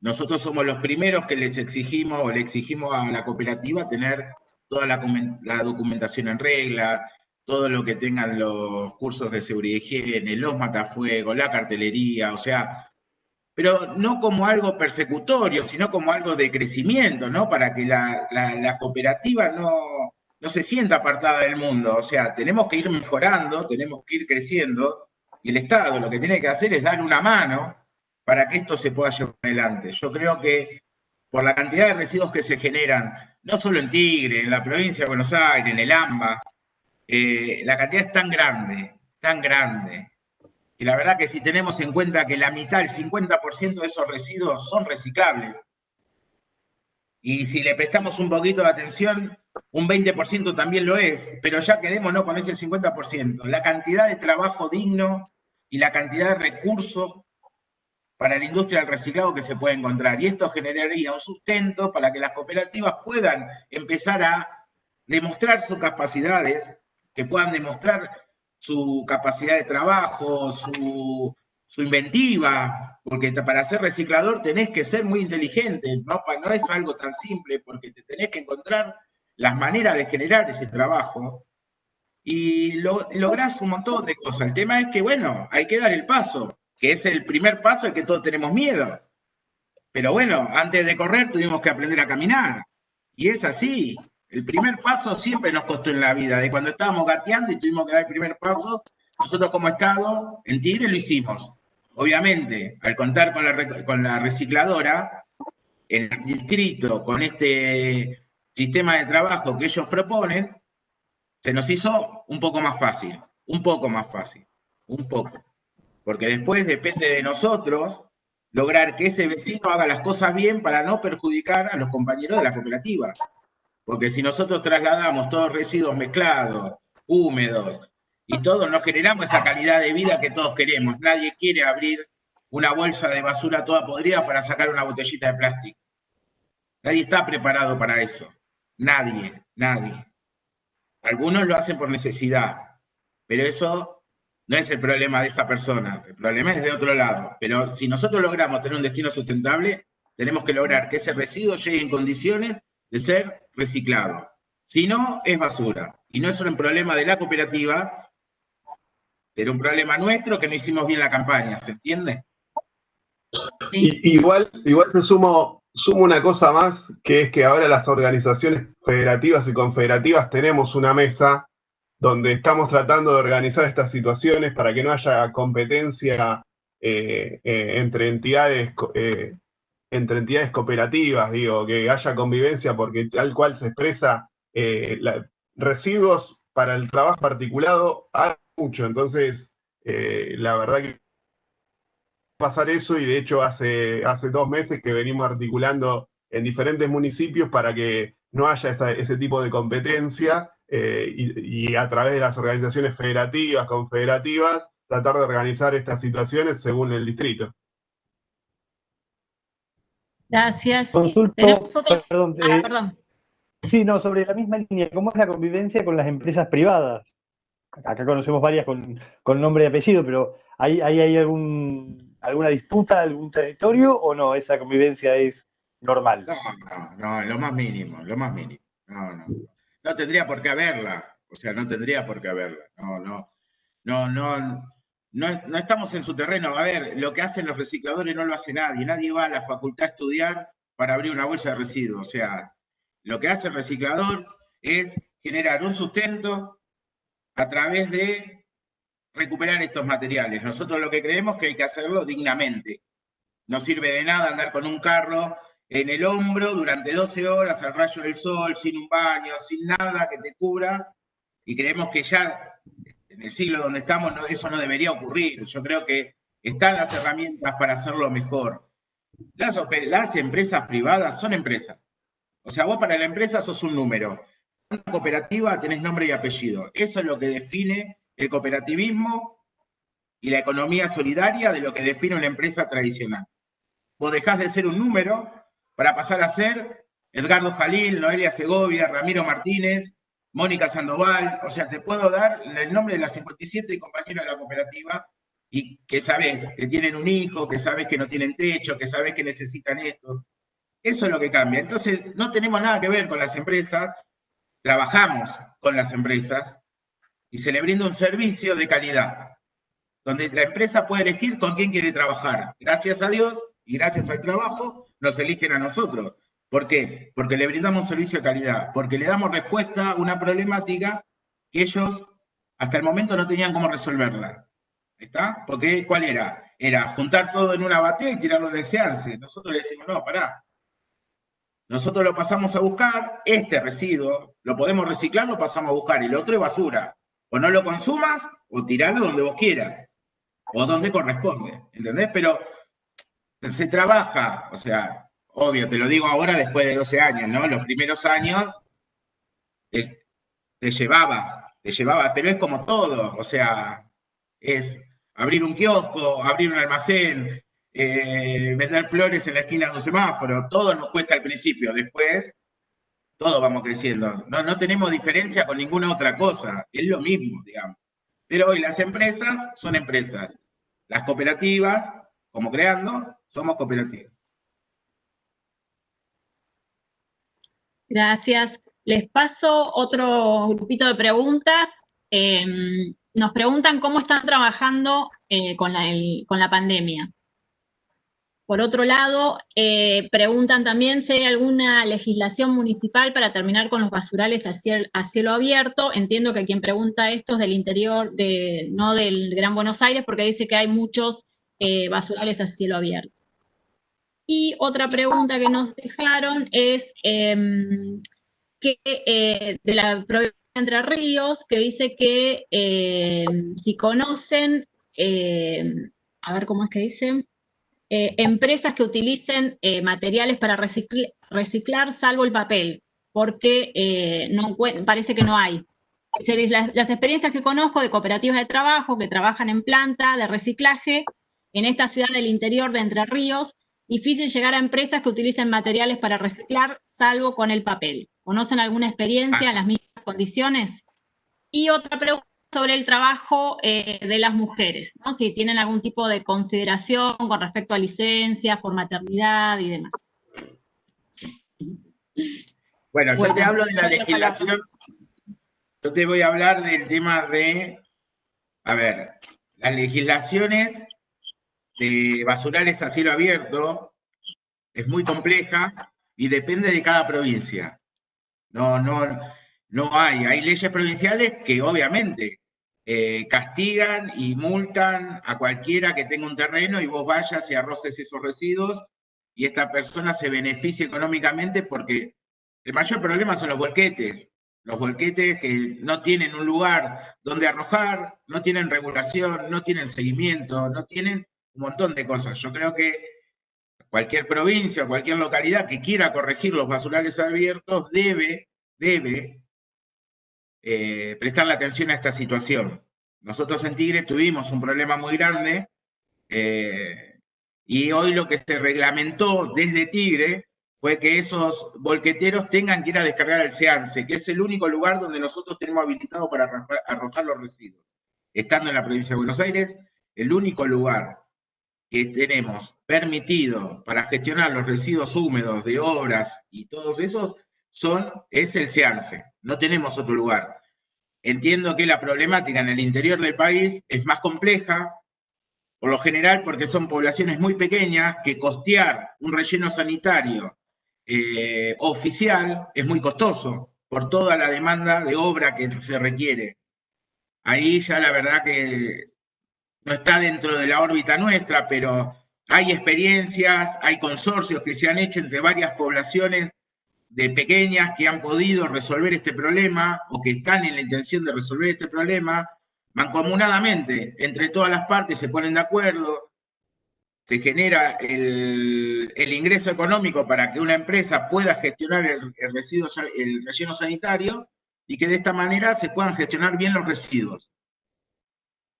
nosotros somos los primeros que les exigimos o le exigimos a la cooperativa tener toda la, documentación en regla, todo lo que tengan los cursos de seguridad y higiene, los matafuegos, la cartelería, o sea, pero no como algo persecutorio, sino como algo de crecimiento, ¿no? Para que la cooperativa no, no se sienta apartada del mundo. O sea, tenemos que ir mejorando, tenemos que ir creciendo, y el Estado lo que tiene que hacer es dar una mano para que esto se pueda llevar adelante. Yo creo que por la cantidad de residuos que se generan, no solo en Tigre, en la provincia de Buenos Aires, en el AMBA, eh, la cantidad es tan grande, tan grande. Y la verdad que si tenemos en cuenta que la mitad, el 50% de esos residuos son reciclables, y si le prestamos un poquito de atención, un 20% también lo es, pero ya quedémonos con ese 50%. La cantidad de trabajo digno y la cantidad de recursos para la industria del reciclado que se puede encontrar. Y esto generaría un sustento para que las cooperativas puedan empezar a demostrar sus capacidades, que puedan demostrar su capacidad de trabajo, su, inventiva, porque para ser reciclador tenés que ser muy inteligente, ¿no? no es algo tan simple, porque te tenés que encontrar las maneras de generar ese trabajo y lo, lográs un montón de cosas. El tema es que, bueno, hay que dar el paso, que es el primer paso al que todos tenemos miedo. Pero bueno, antes de correr tuvimos que aprender a caminar. Y es así. El primer paso siempre nos costó en la vida. De cuando estábamos gateando y tuvimos que dar el primer paso, nosotros como Estado en Tigre lo hicimos. Obviamente, al contar con la, con la recicladora, el distrito, con este sistema de trabajo que ellos proponen, se nos hizo un poco más fácil, un poco más fácil, un poco. Porque después depende de nosotros lograr que ese vecino haga las cosas bien para no perjudicar a los compañeros de la cooperativa. Porque si nosotros trasladamos todos residuos mezclados, húmedos, y todos no generamos esa calidad de vida que todos queremos. Nadie quiere abrir una bolsa de basura toda podrida para sacar una botellita de plástico. Nadie está preparado para eso. Nadie, nadie. Algunos lo hacen por necesidad, pero eso no es el problema de esa persona, el problema es de otro lado. Pero si nosotros logramos tener un destino sustentable, tenemos que lograr que ese residuo llegue en condiciones de ser reciclado. Si no, es basura. Y no es un problema de la cooperativa, era un problema nuestro que no hicimos bien la campaña, ¿se entiende? igual, igual se sumó sumo una cosa más, que es que ahora las organizaciones federativas y confederativas tenemos una mesa donde estamos tratando de organizar estas situaciones para que no haya competencia eh, eh, entre entidades entre entidades cooperativas, digo, que haya convivencia porque tal cual se expresa residuos para el trabajo articulado hay mucho, entonces la verdad que pasar eso y de hecho hace, hace dos meses que venimos articulando en diferentes municipios para que no haya ese tipo de competencia eh, y, a través de las organizaciones federativas, confederativas, tratar de organizar estas situaciones según el distrito. Gracias. Consulto, perdón, ah, eh, perdón. Sí, no, sobre la misma línea, ¿cómo es la convivencia con las empresas privadas? Acá conocemos varias con, nombre y apellido, pero ¿hay, hay, hay algún, alguna disputa, algún territorio o no? ¿Esa convivencia es normal? No, no, no, lo más mínimo, lo más mínimo. No, no no tendría por qué haberla, o sea, no tendría por qué haberla, no, no, no, no, no, estamos en su terreno. A ver, lo que hacen los recicladores no lo hace nadie, nadie va a la facultad a estudiar para abrir una bolsa de residuos, o sea, lo que hace el reciclador es generar un sustento a través de recuperar estos materiales. Nosotros lo que creemos es que hay que hacerlo dignamente. No sirve de nada andar con un carro en el hombro durante 12 horas al rayo del sol, sin un baño, sin nada que te cubra, y creemos que ya en el siglo donde estamos eso no debería ocurrir. Yo creo que están las herramientas para hacerlo mejor. Las, las empresas privadas son empresas. O sea, vos para la empresa sos un número. Una cooperativa tenés nombre y apellido. Eso es lo que define el cooperativismo y la economía solidaria de lo que define una empresa tradicional. Vos dejás de ser un número para pasar a ser Edgardo Jalil, Noelia Segovia, Ramiro Martínez, Mónica Sandoval, o sea, te puedo dar el nombre de las 57 compañeros de la cooperativa y que sabes que tienen un hijo, que sabes que no tienen techo, que sabes que necesitan esto. Eso es lo que cambia. Entonces, no tenemos nada que ver con las empresas, trabajamos con las empresas y se le brinda un servicio de calidad, donde la empresa puede elegir con quién quiere trabajar. Gracias a Dios y gracias al trabajo nos eligen a nosotros. ¿Por qué? Porque le brindamos servicio de calidad, porque le damos respuesta a una problemática que ellos hasta el momento no tenían cómo resolverla. ¿Está? Porque, ¿cuál era? Era juntar todo en una batea y tirarlo el seance. Nosotros decimos, no, pará. Nosotros lo pasamos a buscar, este residuo, lo podemos reciclar, lo pasamos a buscar, el otro es basura. O no lo consumas, o tirarlo donde vos quieras, o donde corresponde, ¿entendés? Pero se trabaja, o sea, obvio, te lo digo ahora después de 12 años, ¿no? Los primeros años te, llevaba, te llevaba, pero es como todo, o sea, es abrir un kiosco, abrir un almacén, eh, vender flores en la esquina de un semáforo, todo nos cuesta al principio, después todos vamos creciendo. No, no tenemos diferencia con ninguna otra cosa, es lo mismo, digamos. Pero hoy las empresas son empresas, las cooperativas, como creando, somos cooperativos. Gracias. Les paso otro grupito de preguntas. Em, nos preguntan cómo están trabajando eh, con, la, pandemia. Por otro lado, eh, preguntan también si hay alguna legislación municipal para terminar con los basurales a cielo, abierto. Entiendo que quien pregunta esto es del interior, no del Gran Buenos Aires, porque dice que hay muchos eh, basurales a cielo abierto. Y otra pregunta que nos dejaron es em, que eh, de la provincia de Entre Ríos, que dice que em, si conocen, em, a ver cómo es que dicen, eh, empresas que utilicen eh, materiales para reciclar, salvo el papel, porque no, parece que no hay. Las experiencias que conozco de cooperativas de trabajo que trabajan en planta de reciclaje en esta ciudad del interior de Entre Ríos, Difícil llegar a empresas que utilicen materiales para reciclar, salvo con el papel. ¿Conocen alguna experiencia en las mismas condiciones? Y otra pregunta sobre el trabajo eh, de las mujeres, ¿no? si tienen algún tipo de consideración con respecto a licencias por maternidad y demás. Bueno, yo te hablo de la legislación, yo te voy a hablar del tema de, a ver, las legislaciones de basurales a cielo abierto es muy compleja y depende de cada provincia. No, no, no hay. Hay leyes provinciales que obviamente eh, castigan y multan a cualquiera que tenga un terreno y vos vayas y arrojes esos residuos y esta persona se beneficie económicamente porque el mayor problema son los volquetes. Los volquetes que no tienen un lugar donde arrojar, no tienen regulación, no tienen seguimiento, no tienen un montón de cosas. Yo creo que cualquier provincia, cualquier localidad que quiera corregir los basurales abiertos debe, debe eh, prestarle atención a esta situación. Nosotros en Tigre tuvimos un problema muy grande eh, y hoy lo que se reglamentó desde Tigre fue que esos volqueteros tengan que ir a descargar el SEANSE, que es el único lugar donde nosotros tenemos habilitado para arrojar los residuos. Estando en la provincia de Buenos Aires, el único lugar que tenemos permitido para gestionar los residuos húmedos de obras y todos esos son, es el SEANSE. No tenemos otro lugar. Entiendo que la problemática en el interior del país es más compleja, por lo general porque son poblaciones muy pequeñas que costear un relleno sanitario eh, oficial es muy costoso por toda la demanda de obra que se requiere. Ahí ya la verdad que no está dentro de la órbita nuestra, pero hay experiencias, hay consorcios que se han hecho entre varias poblaciones de pequeñas que han podido resolver este problema o que están en la intención de resolver este problema, mancomunadamente, entre todas las partes se ponen de acuerdo, se genera el, ingreso económico para que una empresa pueda gestionar el, residuo, el relleno sanitario y que de esta manera se puedan gestionar bien los residuos.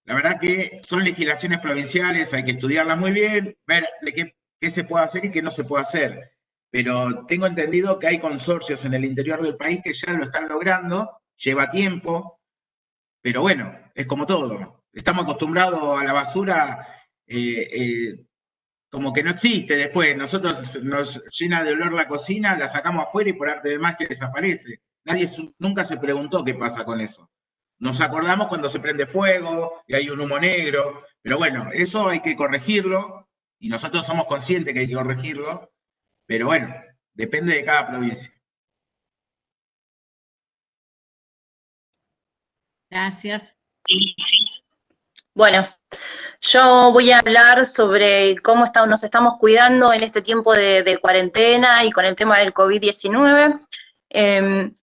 La verdad que son legislaciones provinciales, hay que estudiarlas muy bien, ver de qué, qué se puede hacer y qué no se puede hacer pero tengo entendido que hay consorcios en el interior del país que ya lo están logrando, lleva tiempo, pero bueno, es como todo. Estamos acostumbrados a la basura eh, eh, como que no existe después. Nosotros nos llena de olor la cocina, la sacamos afuera y por arte de magia desaparece. Nadie nunca se preguntó qué pasa con eso. Nos acordamos cuando se prende fuego y hay un humo negro, pero bueno, eso hay que corregirlo y nosotros somos conscientes que hay que corregirlo pero bueno, depende de cada provincia. Gracias. Bueno, yo voy a hablar sobre cómo nos estamos cuidando en este tiempo de, cuarentena y con el tema del COVID-19. Em,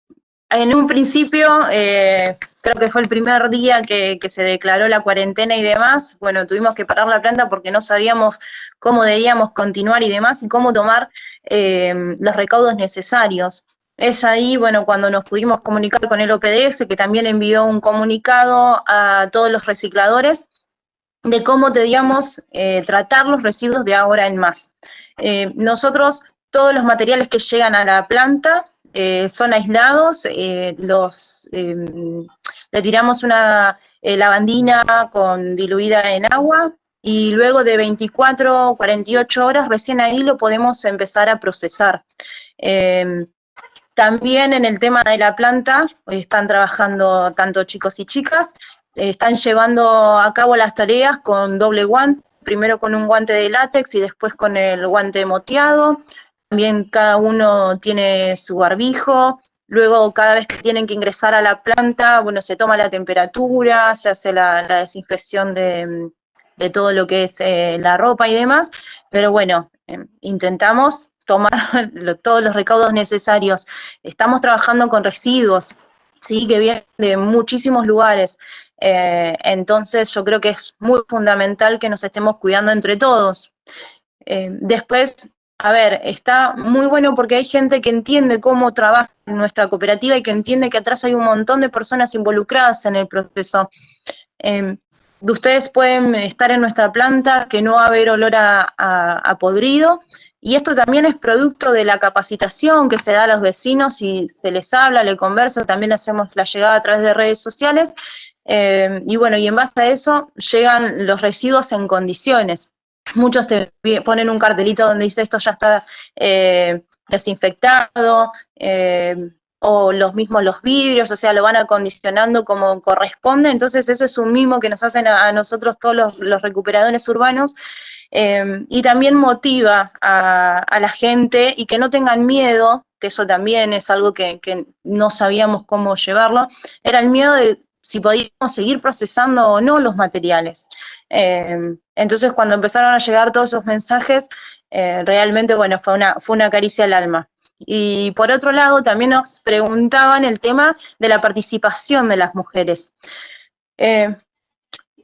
en un principio, eh, creo que fue el primer día que, se declaró la cuarentena y demás, bueno, tuvimos que parar la planta porque no sabíamos cómo debíamos continuar y demás, y cómo tomar eh, los recaudos necesarios. Es ahí, bueno, cuando nos pudimos comunicar con el OPDS, que también envió un comunicado a todos los recicladores de cómo debíamos eh, tratar los residuos de ahora en más. Eh, nosotros, todos los materiales que llegan a la planta son aislados, los, le tiramos una lavandina con diluida en agua, y luego de 24 o 48 horas recién ahí lo podemos empezar a procesar. Em, también en el tema de la planta, están trabajando tanto chicos y chicas, están llevando a cabo las tareas con doble guante, primero con un guante de látex y después con el guante moteado. También cada uno tiene su barbijo, Luego, cada vez que tienen que ingresar a la planta, bueno, se toma la temperatura, se hace la desinfección de, de todo lo que es eh, la ropa y demás, pero bueno, em, intentamos tomar <laughs> todos los recaudos necesarios. Estamos trabajando con residuos, ¿sí? que vienen de muchísimos lugares. Eh, entonces yo creo que es muy fundamental que nos estemos cuidando entre todos. Em, después, a ver, está muy bueno porque hay gente que entiende cómo trabaja nuestra cooperativa y que entiende que atrás hay un montón de personas involucradas en el proceso. Em, ustedes pueden estar en nuestra planta, que no va a haber olor a, podrido, y esto también es producto de la capacitación que se da a los vecinos y se les habla, le conversa, también hacemos la llegada a través de redes sociales, eh, y bueno, y en base a eso llegan los residuos en condiciones. Muchos te ponen un cartelito donde dice esto ya está eh, desinfectado, eh, o los mismos los vidrios, o sea, lo van acondicionando como corresponde, entonces eso es un mimo que nos hacen a, nosotros todos los, recuperadores urbanos, em, y también motiva a, la gente y que no tengan miedo que eso también es algo que, no sabíamos cómo llevarlo, era el miedo de si podíamos seguir procesando o no los materiales. Eh, entonces, cuando empezaron a llegar todos esos mensajes, eh, realmente, bueno, fue una, fue una caricia al alma. Y por otro lado, también nos preguntaban el tema de la participación de las mujeres. Eh,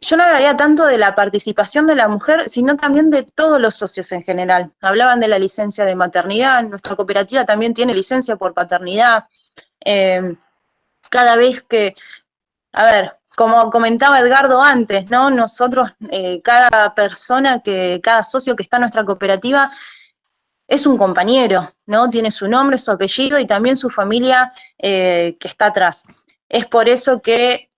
yo no hablaría tanto de la participación de la mujer, sino también de todos los socios en general. Hablaban de la licencia de maternidad, nuestra cooperativa también tiene licencia por paternidad. Eh, cada vez que, a ver, como comentaba Edgardo antes, ¿no? Nosotros, eh, cada persona, que, cada socio que está en nuestra cooperativa es un compañero, ¿no? Tiene su nombre, su apellido y también su familia eh, que está atrás. Es por eso que,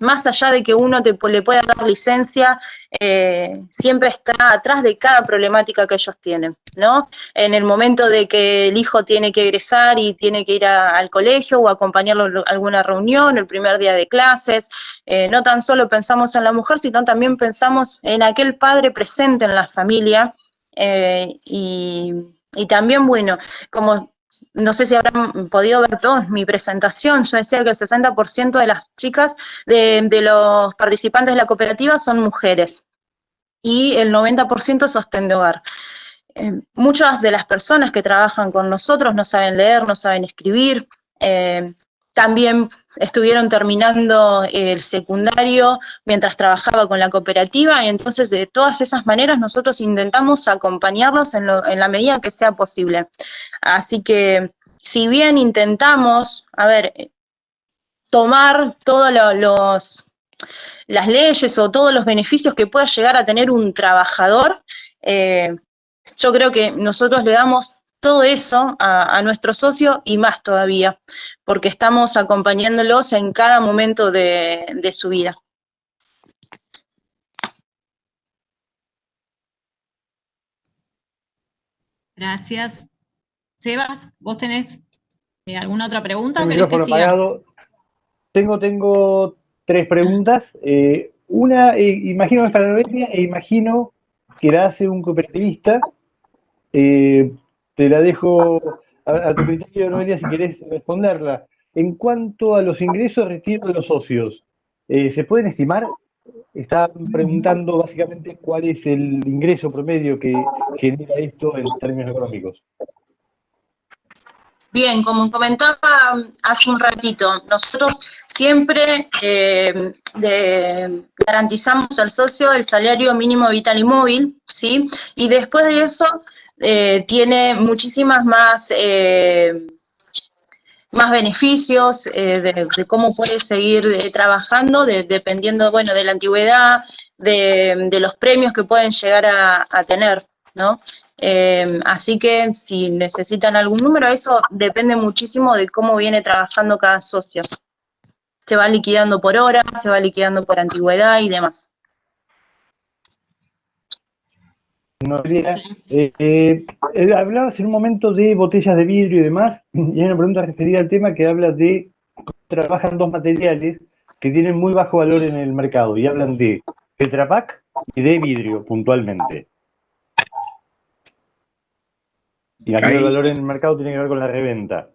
más allá de que uno te, le pueda dar licencia, eh, siempre está atrás de cada problemática que ellos tienen, ¿no? En el momento de que el hijo tiene que egresar y tiene que ir al colegio o acompañarlo a alguna reunión, el primer día de clases, eh, no tan solo pensamos en la mujer, sino también pensamos en aquel padre presente en la familia eh, y, también, bueno, como no sé si habrán podido ver todos mi presentación, yo decía que el 60% de las chicas, de, los participantes de la cooperativa son mujeres. Y el 90% sostén de hogar. Eh, muchas de las personas que trabajan con nosotros no saben leer, no saben escribir, eh, también estuvieron terminando el secundario mientras trabajaba con la cooperativa y entonces de todas esas maneras nosotros intentamos acompañarlos en, la medida que sea posible. Así que si bien intentamos, a ver, tomar todas las leyes o todos los beneficios que pueda llegar a tener un trabajador, eh, yo creo que nosotros le damos todo eso a, nuestro socio y más todavía, porque estamos acompañándolos en cada momento de, su vida. Gracias. Sebas, ¿vos tenés eh, alguna otra pregunta? Tengo, tengo tres preguntas. Eh, una, eh, imagino para Noelia e imagino que la hace un cooperativista. Te la dejo a, tu criterio, Noelia, si querés responderla. En cuanto a los ingresos retiro de los socios, eh, ¿se pueden estimar? Están preguntando básicamente cuál es el ingreso promedio que genera esto en términos económicos. Bien, como comentaba hace un ratito, nosotros siempre eh, garantizamos al socio el salario mínimo vital y móvil, ¿sí? Y después de eso eh, tiene muchísimas más, eh, más beneficios eh, de, cómo puede seguir trabajando, dependiendo, bueno, de la antigüedad, de, los premios que pueden llegar a, tener, ¿no? así que si necesitan algún número, eso depende muchísimo de cómo viene trabajando cada socio. Se va liquidando por hora, se va liquidando por antigüedad y demás. Eh, eh, eh, hablabas en un momento de botellas de vidrio y demás, <clears throat> y hay una pregunta referida al tema que habla de trabajan dos materiales que tienen muy bajo valor en el mercado, y hablan de Tetrapac y de vidrio, puntualmente. Y aquí el valor en el mercado tiene que ver con la reventa.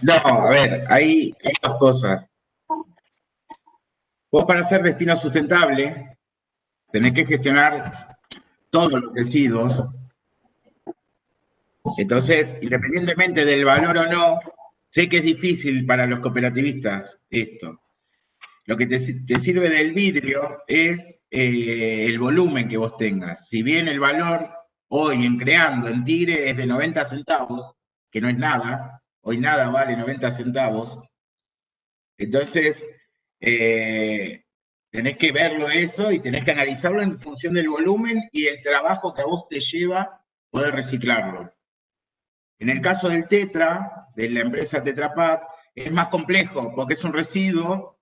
No, a ver, hay, hay dos cosas. Vos para ser destino sustentable tenés que gestionar todos los residuos. Entonces, independientemente del valor o no, sé que es difícil para los cooperativistas esto. Lo que te, sirve del vidrio es eh, el volumen que vos tengas. Si bien el valor hoy en creando en Tigre es de 90 centavos, que no es nada, hoy nada vale 90 centavos, entonces eh, Tenés que verlo eso y tenés que analizarlo en función del volumen y el trabajo que a vos te lleva poder reciclarlo. En el caso del Tetra, de la empresa Tetra Pak, es más complejo porque es un residuo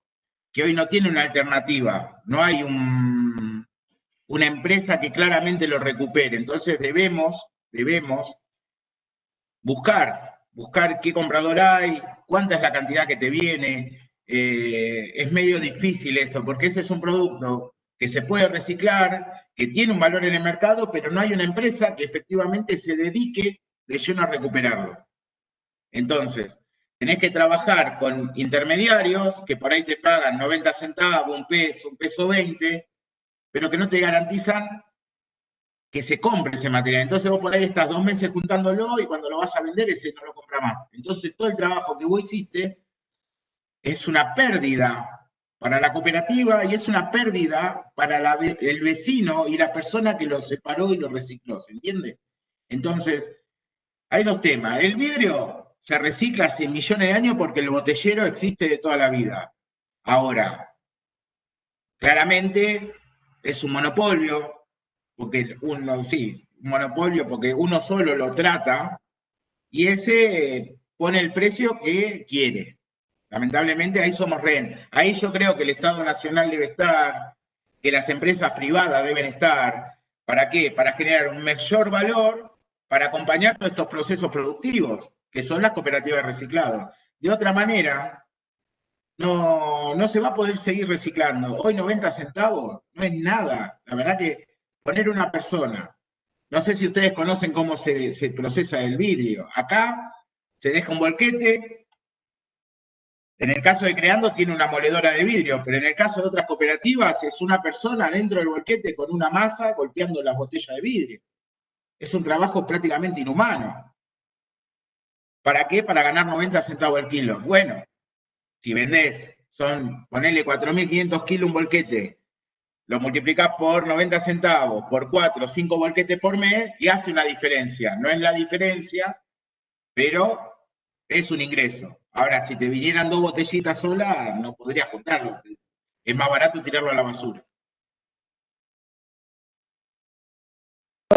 que hoy no tiene una alternativa. No hay una empresa que claramente lo recupere. Entonces debemos, debemos buscar, buscar qué comprador hay, cuánta es la cantidad que te viene, eh, es medio difícil eso, porque ese es un producto que se puede reciclar, que tiene un valor en el mercado, pero no hay una empresa que efectivamente se dedique de lleno a recuperarlo. Entonces, tenés que trabajar con intermediarios que por ahí te pagan 90 centavos, un peso, un peso 20, pero que no te garantizan que se compre ese material. Entonces vos por ahí estás dos meses juntándolo y cuando lo vas a vender ese no lo compra más. Entonces todo el trabajo que vos hiciste es una pérdida para la cooperativa y es una pérdida para el vecino y la persona que lo separó y lo recicló, ¿se entiende? Entonces, hay dos temas. El vidrio se recicla hace millones de años porque el botellero existe de toda la vida. Ahora, claramente es un monopolio, porque uno, sí, un monopolio porque uno solo lo trata y ese pone el precio que quiere. Lamentablemente ahí somos rehén. Ahí yo creo que el Estado Nacional debe estar, que las empresas privadas deben estar. ¿Para qué? Para generar un mayor valor, para acompañar todos estos procesos productivos, que son las cooperativas de reciclado. De otra manera, no, no se va a poder seguir reciclando. Hoy 90 centavos no es nada. La verdad que poner una persona, no sé si ustedes conocen cómo se, se procesa el vidrio. Acá se deja un volquete, en el caso de Creando tiene una moledora de vidrio, pero en el caso de otras cooperativas es una persona dentro del volquete con una masa golpeando las botellas de vidrio. Es un trabajo prácticamente inhumano. ¿Para qué? Para ganar 90 centavos el kilo. Bueno, si vendés, son, ponele 4.500 kilos un volquete, lo multiplicás por 90 centavos, por 4 o 5 volquetes por mes y hace una diferencia. No es la diferencia, pero es un ingreso. Ahora, si te vinieran dos botellitas solas, no podrías juntarlo. Es más barato tirarlo a la basura.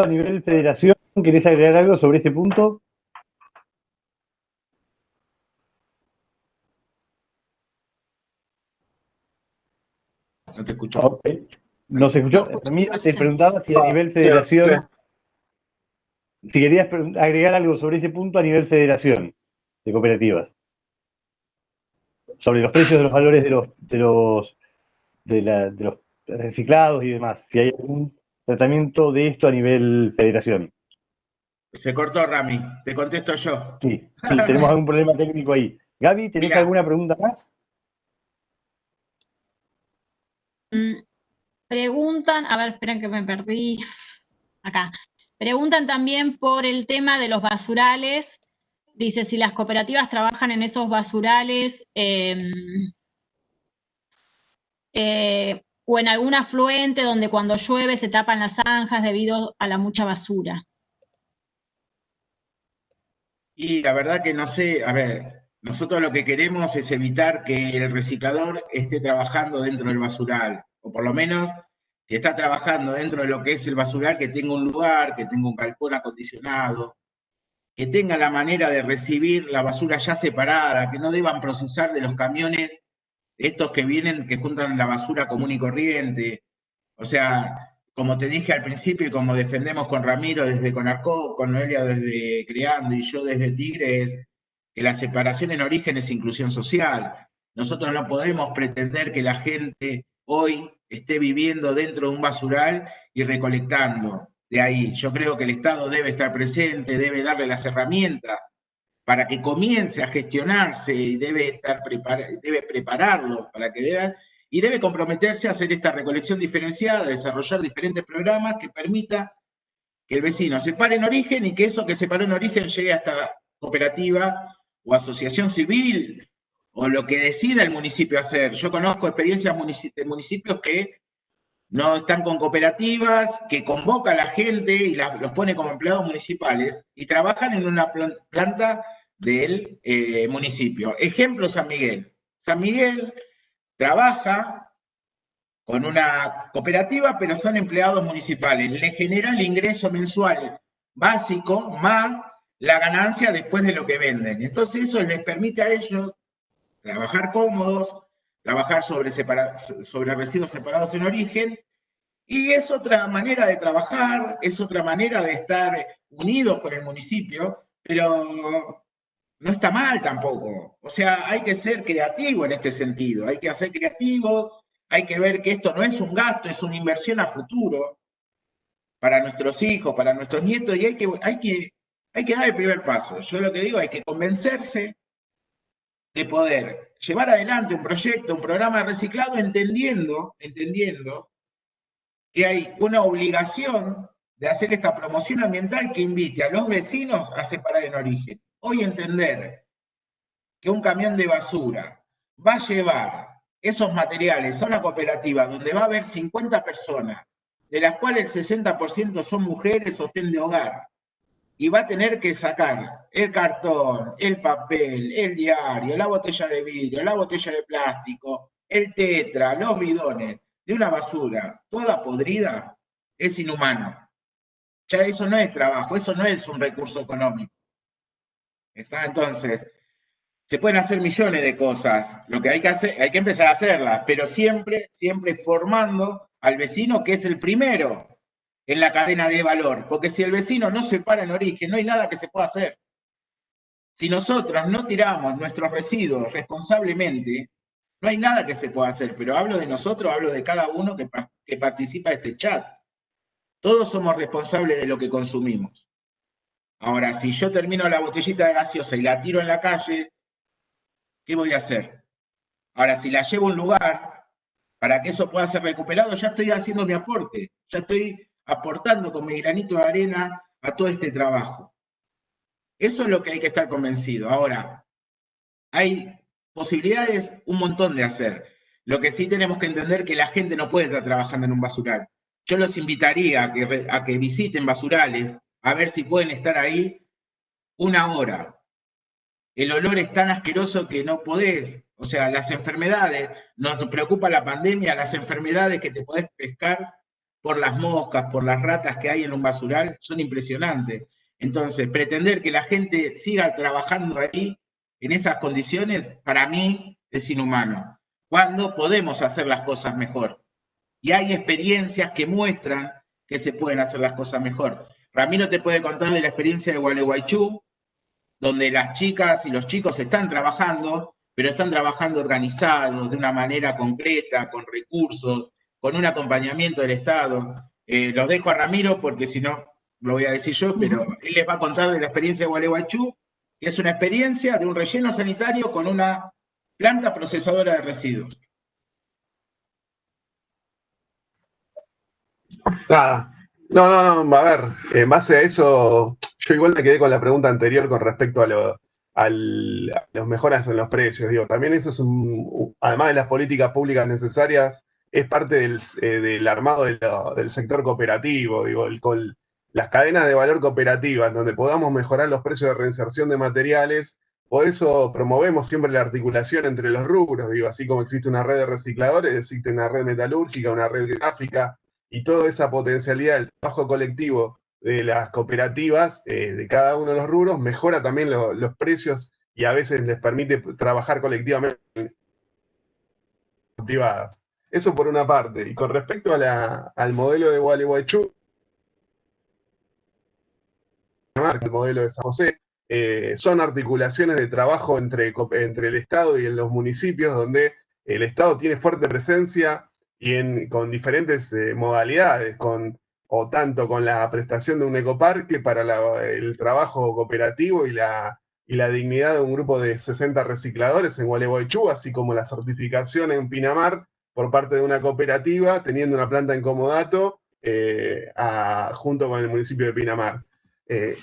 A nivel federación, ¿querés agregar algo sobre este punto? No te escucho. No se escuchó. Mira, te preguntaba si a nivel federación, si querías agregar algo sobre ese punto a nivel federación de cooperativas sobre los precios de los valores de los, de los, de, los reciclados y demás, si hay algún tratamiento de esto a nivel federación. Se cortó, Rami. Te contesto yo. Sí, sí tenemos algún problema técnico ahí. Gaby, ¿tenés alguna pregunta más? Mm, preguntan, a ver, esperen que me perdí. Acá. Preguntan también por el tema de los basurales Dice, si las cooperativas trabajan en esos basurales em, eh, o en algún afluente donde cuando llueve se tapan las zanjas debido a la mucha basura. Y la verdad que no sé, a ver, nosotros lo que queremos es evitar que el reciclador esté trabajando dentro del basural, o por lo menos si está trabajando dentro de lo que es el basural, que tenga un lugar, que tenga un calcón acondicionado, que tengan la manera de recibir la basura ya separada, que no deban procesar de los camiones estos que vienen, que juntan la basura común y corriente. O sea, como te dije al principio y como defendemos con Ramiro desde Conarco, con Noelia desde Creando y yo desde Tigre, es que la separación en origen es inclusión social. Nosotros no podemos pretender que la gente hoy esté viviendo dentro de un basural y recolectando de ahí. Yo creo que el Estado debe estar presente, debe darle las herramientas para que comience a gestionarse y debe, estar debe prepararlo para que deba, y debe comprometerse a hacer esta recolección diferenciada, desarrollar diferentes programas que permita que el vecino se pare en origen y que eso que se paró en origen llegue hasta cooperativa o asociación civil o lo que decida el municipio hacer. Yo conozco experiencias de municipios que no están con cooperativas, que convoca a la gente y los pone como empleados municipales y trabajan en una planta del eh, municipio. Ejemplo, San Miguel. San Miguel trabaja con una cooperativa, pero son empleados municipales. Le genera el ingreso mensual básico más la ganancia después de lo que venden. Entonces eso les permite a ellos trabajar cómodos, trabajar sobre, sobre residuos separados en origen, y es otra manera de trabajar, es otra manera de estar unidos con el municipio, pero no está mal tampoco. O sea, hay que ser creativo en este sentido, hay que ser creativo, hay que ver que esto no es un gasto, es una inversión a futuro para nuestros hijos, para nuestros nietos, y hay que, hay que Hay que dar el primer paso. Yo lo que digo, hay que convencerse de poder llevar adelante un proyecto, un programa de reciclado, entendiendo, entendiendo que hay una obligación de hacer esta promoción ambiental que invite a los vecinos a separar en origen. Hoy entender que un camión de basura va a llevar esos materiales a una cooperativa donde va a haber 50 personas, de las cuales el 60% son mujeres o de hogar, y va a tener que sacar el cartón, el papel, el diario, la botella de vidrio, la botella de plástico, el tetra, los bidones, de una basura toda podrida, es inhumano. Ya eso no es trabajo, eso no es un recurso económico. ¿Está? Entonces, se pueden hacer millones de cosas. Lo que hay que hacer, hay que empezar a hacerlas, pero siempre, siempre formando al vecino que es el primero en la cadena de valor. Porque si el vecino no se para en origen, no hay nada que se pueda hacer. Si nosotros no tiramos nuestros residuos responsablemente, no hay nada que se pueda hacer. Pero hablo de nosotros, hablo de cada uno que, que participa de este chat. Todos somos responsables de lo que consumimos. Ahora, si yo termino la botellita de gaseosa y la tiro en la calle, ¿qué voy a hacer? Ahora, si la llevo a un lugar para que eso pueda ser recuperado, ya estoy haciendo mi aporte, ya estoy aportando con mi granito de arena a todo este trabajo. Eso es lo que hay que estar convencido. Ahora, hay posibilidades un montón de hacer. Lo que sí tenemos que entender que la gente no puede estar trabajando en un basural. Yo los invitaría a que, a que visiten basurales, a ver si pueden estar ahí una hora, el olor es tan asqueroso que no podés. O sea, las enfermedades, nos preocupa la pandemia, las enfermedades que te podés pescar por las moscas, por las ratas que hay en un basural, son impresionantes. Entonces, pretender que la gente siga trabajando ahí en esas condiciones, para mí es inhumano. Cuando podemos hacer las cosas mejor. Y hay experiencias que muestran que se pueden hacer las cosas mejor. Ramiro te puede contar de la experiencia de Gualeguaychú, donde las chicas y los chicos están trabajando, pero están trabajando organizados, de una manera concreta, con recursos, con un acompañamiento del Estado. Eh, los dejo a Ramiro porque si no, lo voy a decir yo, pero él les va a contar de la experiencia de Gualeguaychú, que es una experiencia de un relleno sanitario con una planta procesadora de residuos. Nada. No, no, no, a ver, en base a eso, yo igual me quedé con la pregunta anterior con respecto a, lo, los mejoras en los precios. Digo, también eso es un, además de las políticas públicas necesarias, es parte del, eh, armado del sector cooperativo, digo, con las cadenas de valor cooperativas, donde podamos mejorar los precios de reinserción de materiales. Por eso promovemos siempre la articulación entre los rubros, digo, así como existe una red de recicladores, existe una red metalúrgica, una red gráfica, y toda esa potencialidad del trabajo colectivo de las cooperativas eh, de cada uno de los rubros, mejora también los precios y a veces les permite trabajar colectivamente privadas. Eso por una parte. Y con respecto al modelo de Gualeguaychú, el modelo de San José, eh, son articulaciones de trabajo entre, entre el Estado y los municipios, donde el Estado tiene fuerte presencia y con diferentes eh, modalidades, con o tanto con la prestación de un ecoparque para el trabajo cooperativo y la, y la dignidad de un grupo de 60 recicladores en Gualeguaychú, así como la certificación en Pinamar por parte de una cooperativa, teniendo una planta en Comodato eh, junto con el municipio de Pinamar. Eh,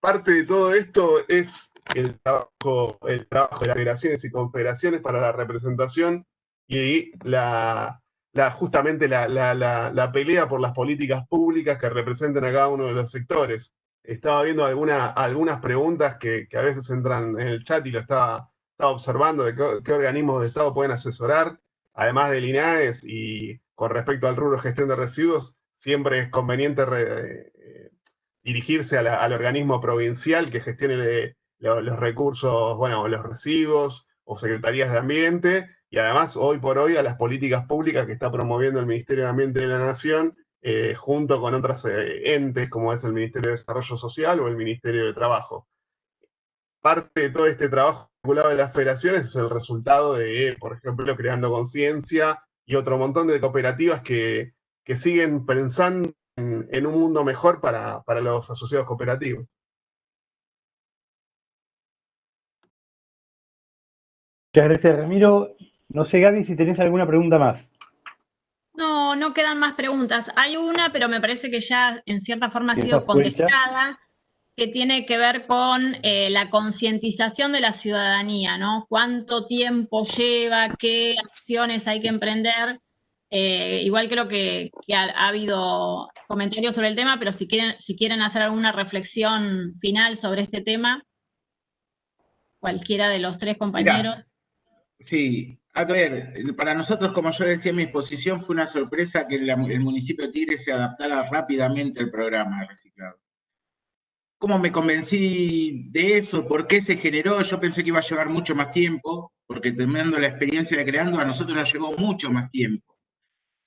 parte de todo esto es el trabajo, el trabajo de las federaciones y confederaciones para la representación y la, justamente la, pelea por las políticas públicas que representen a cada uno de los sectores. Estaba viendo algunas preguntas que, a veces entran en el chat y lo estaba, observando de qué, organismos de Estado pueden asesorar, además del INAES y con respecto al rubro de gestión de residuos, siempre es conveniente eh, dirigirse al organismo provincial que gestione los recursos, bueno, los residuos o secretarías de ambiente, y además hoy por hoy a las políticas públicas que está promoviendo el Ministerio de Ambiente de la Nación, eh, junto con otros eh, entes como es el Ministerio de Desarrollo Social o el Ministerio de Trabajo. Parte de todo este trabajo vinculado a las federaciones es el resultado de, por ejemplo, Creando Conciencia y otro montón de cooperativas que, que siguen pensando en, un mundo mejor para, para los asociados cooperativos. Muchas gracias, Ramiro. No sé, Gaby, si tenés alguna pregunta más. No, no quedan más preguntas. Hay una, pero me parece que ya en cierta forma ha sido contestada que tiene que ver con eh, la concientización de la ciudadanía, ¿no? Cuánto tiempo lleva, qué acciones hay que emprender. Eh, igual creo que, ha, habido comentarios sobre el tema, pero si quieren, si quieren hacer alguna reflexión final sobre este tema, cualquiera de los tres compañeros. sí, a ver, para nosotros, como yo decía en mi exposición, fue una sorpresa que el municipio de Tigre se adaptara rápidamente al programa de reciclado. ¿Cómo me convencí de eso? ¿Por qué se generó? Yo pensé que iba a llevar mucho más tiempo, porque teniendo la experiencia de creando, a nosotros nos llevó mucho más tiempo.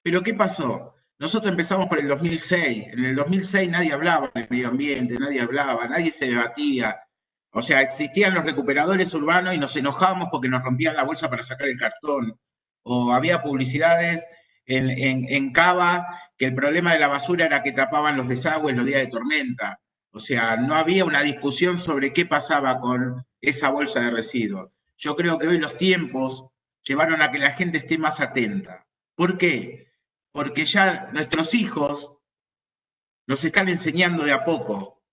Pero ¿qué pasó? Nosotros empezamos por el 2006. En el 2006 nadie hablaba de medio ambiente, nadie hablaba, nadie se debatía. O sea, existían los recuperadores urbanos y nos enojábamos porque nos rompían la bolsa para sacar el cartón. O había publicidades en, en Cava que el problema de la basura era que tapaban los desagües los días de tormenta. O sea, no había una discusión sobre qué pasaba con esa bolsa de residuos. Yo creo que hoy los tiempos llevaron a que la gente esté más atenta. ¿Por qué? Porque ya nuestros hijos nos están enseñando de a poco.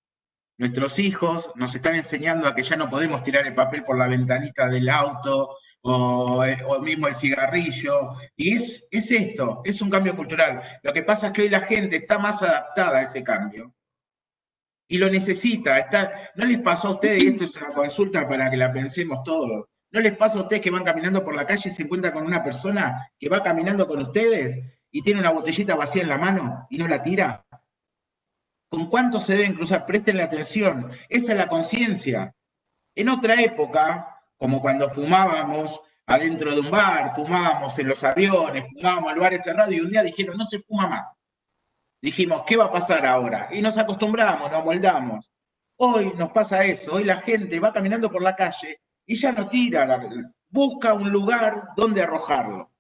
Nuestros hijos nos están enseñando a que ya no podemos tirar el papel por la ventanita del auto o, eh, mismo el cigarrillo. Y es, es esto, es un cambio cultural. Lo que pasa es que hoy la gente está más adaptada a ese cambio y lo necesita. Está, ¿No les pasó a ustedes, y esto es una consulta para que la pensemos todos, ¿no les pasa a ustedes que van caminando por la calle y se encuentran con una persona que va caminando con ustedes y tiene una botellita vacía en la mano y no la tira? ¿Con cuánto se deben cruzar? Presten la atención. Esa es la conciencia. En otra época, como cuando fumábamos adentro de un bar, fumábamos en los aviones, fumábamos en lugares cerrados y un día dijeron, no se fuma más dijimos, ¿qué va a pasar ahora? Y nos acostumbramos, nos moldamos. Hoy nos pasa eso, hoy la gente va caminando por la calle y ya no tira, busca un lugar donde arrojarlo.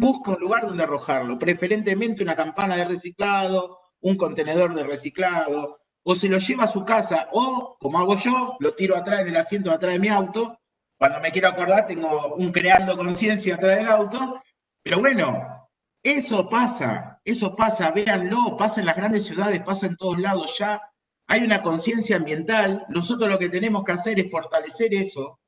Busca un lugar donde arrojarlo, preferentemente una campana de reciclado, un contenedor de reciclado, o se lo lleva a su casa, o, como hago yo, lo tiro atrás en el asiento de atrás de mi auto. Cuando me quiero acordar, tengo un creando conciencia atrás del auto. Pero bueno, eso pasa, eso pasa, véanlo, pasa en las grandes ciudades, pasa en todos lados ya. Hay una conciencia ambiental. Nosotros lo que tenemos que hacer es fortalecer eso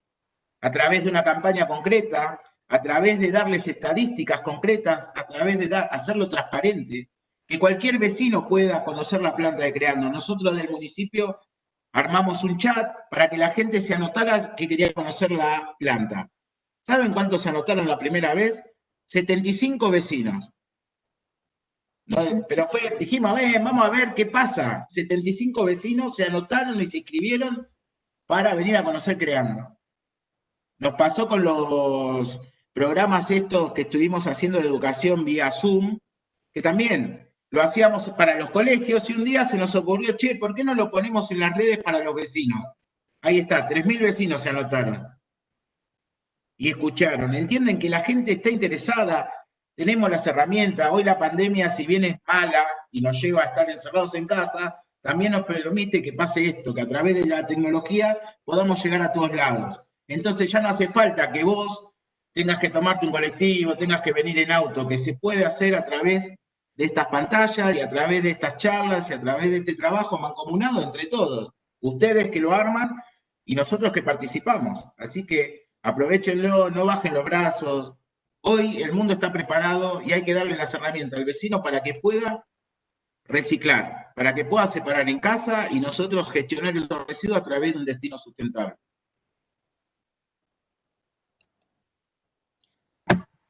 a través de una campaña concreta, a través de darles estadísticas concretas, a través de hacerlo transparente, que cualquier vecino pueda conocer la planta de Creando. Nosotros del municipio armamos un chat para que la gente se anotara que quería conocer la planta. ¿Saben cuántos se anotaron la primera vez? 75 vecinos. pero fue, dijimos, vamos a ver qué pasa. 75 vecinos se anotaron y se inscribieron para venir a conocer Creando. Nos pasó con los programas estos que estuvimos haciendo de educación vía Zoom, que también lo hacíamos para los colegios y un día se nos ocurrió, che, ¿por qué no lo ponemos en las redes para los vecinos? Ahí está, 3.000 vecinos se anotaron y escucharon, entienden que la gente está interesada, tenemos las herramientas, hoy la pandemia si bien es mala y nos lleva a estar encerrados en casa, también nos permite que pase esto, que a través de la tecnología podamos llegar a todos lados. Entonces ya no hace falta que vos tengas que tomarte un colectivo, tengas que venir en auto, que se puede hacer a través de estas pantallas y a través de estas charlas y a través de este trabajo mancomunado entre todos. Ustedes que lo arman y nosotros que participamos. Así que Aprovechenlo, no bajen los brazos. Hoy el mundo está preparado y hay que darle las herramientas al vecino para que pueda reciclar, para que pueda separar en casa y nosotros gestionar esos residuos a través de un destino sustentable.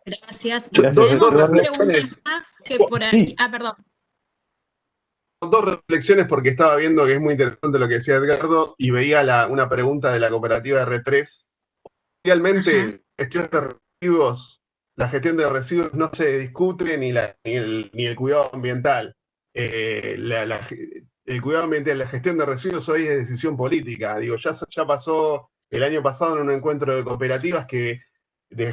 Gracias. Dos, reflexiones. Ah, perdón. Dos reflexiones porque estaba viendo que es muy interesante lo que decía Edgardo y veía una pregunta de la cooperativa R3 Realmente, gestión de residuos, la gestión de residuos no se discute ni, la, ni, el, cuidado ambiental. Eh, el cuidado ambiental, la gestión de residuos hoy es decisión política. Digo, ya, ya pasó el año pasado en un encuentro de cooperativas que de,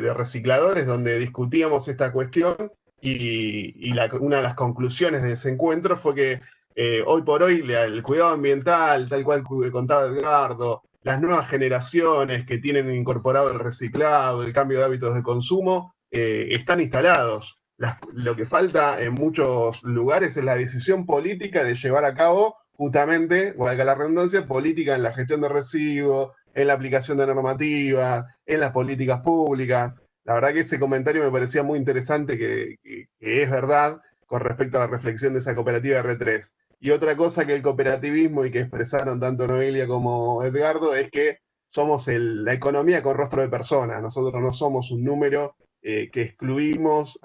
de recicladores donde discutíamos esta cuestión y, una de las conclusiones de ese encuentro fue que eh, hoy por hoy el cuidado ambiental, tal cual contaba Edgardo, las nuevas generaciones que tienen incorporado el reciclado, el cambio de hábitos de consumo, eh, están instalados. lo que falta en muchos lugares es la decisión política de llevar a cabo justamente, valga la redundancia, política en la gestión de residuos, en la aplicación de normativa, en las políticas públicas. La verdad que ese comentario me parecía muy interesante, que, es verdad con respecto a la reflexión de esa cooperativa R3. Y otra cosa que el cooperativismo y que expresaron tanto Noelia como Edgardo es que somos la economía con rostro de persona. Nosotros no somos un número eh, que excluimos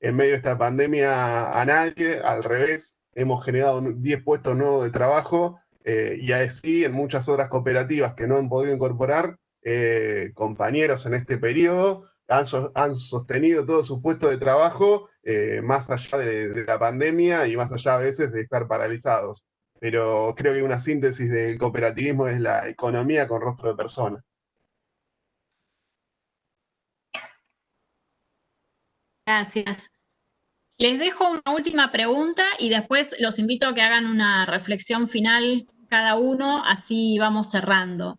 en medio de esta pandemia a nadie, al revés, hemos generado 10 puestos nuevos de trabajo eh, y así en muchas otras cooperativas que no han podido incorporar eh, compañeros en este periodo, han, sostenido todos sus puestos de trabajo más allá de, la pandemia y más allá a veces de estar paralizados. Pero creo que una síntesis del cooperativismo es la economía con rostro de persona. Gracias. Les dejo una última pregunta y después los invito a que hagan una reflexión final cada uno, así vamos cerrando.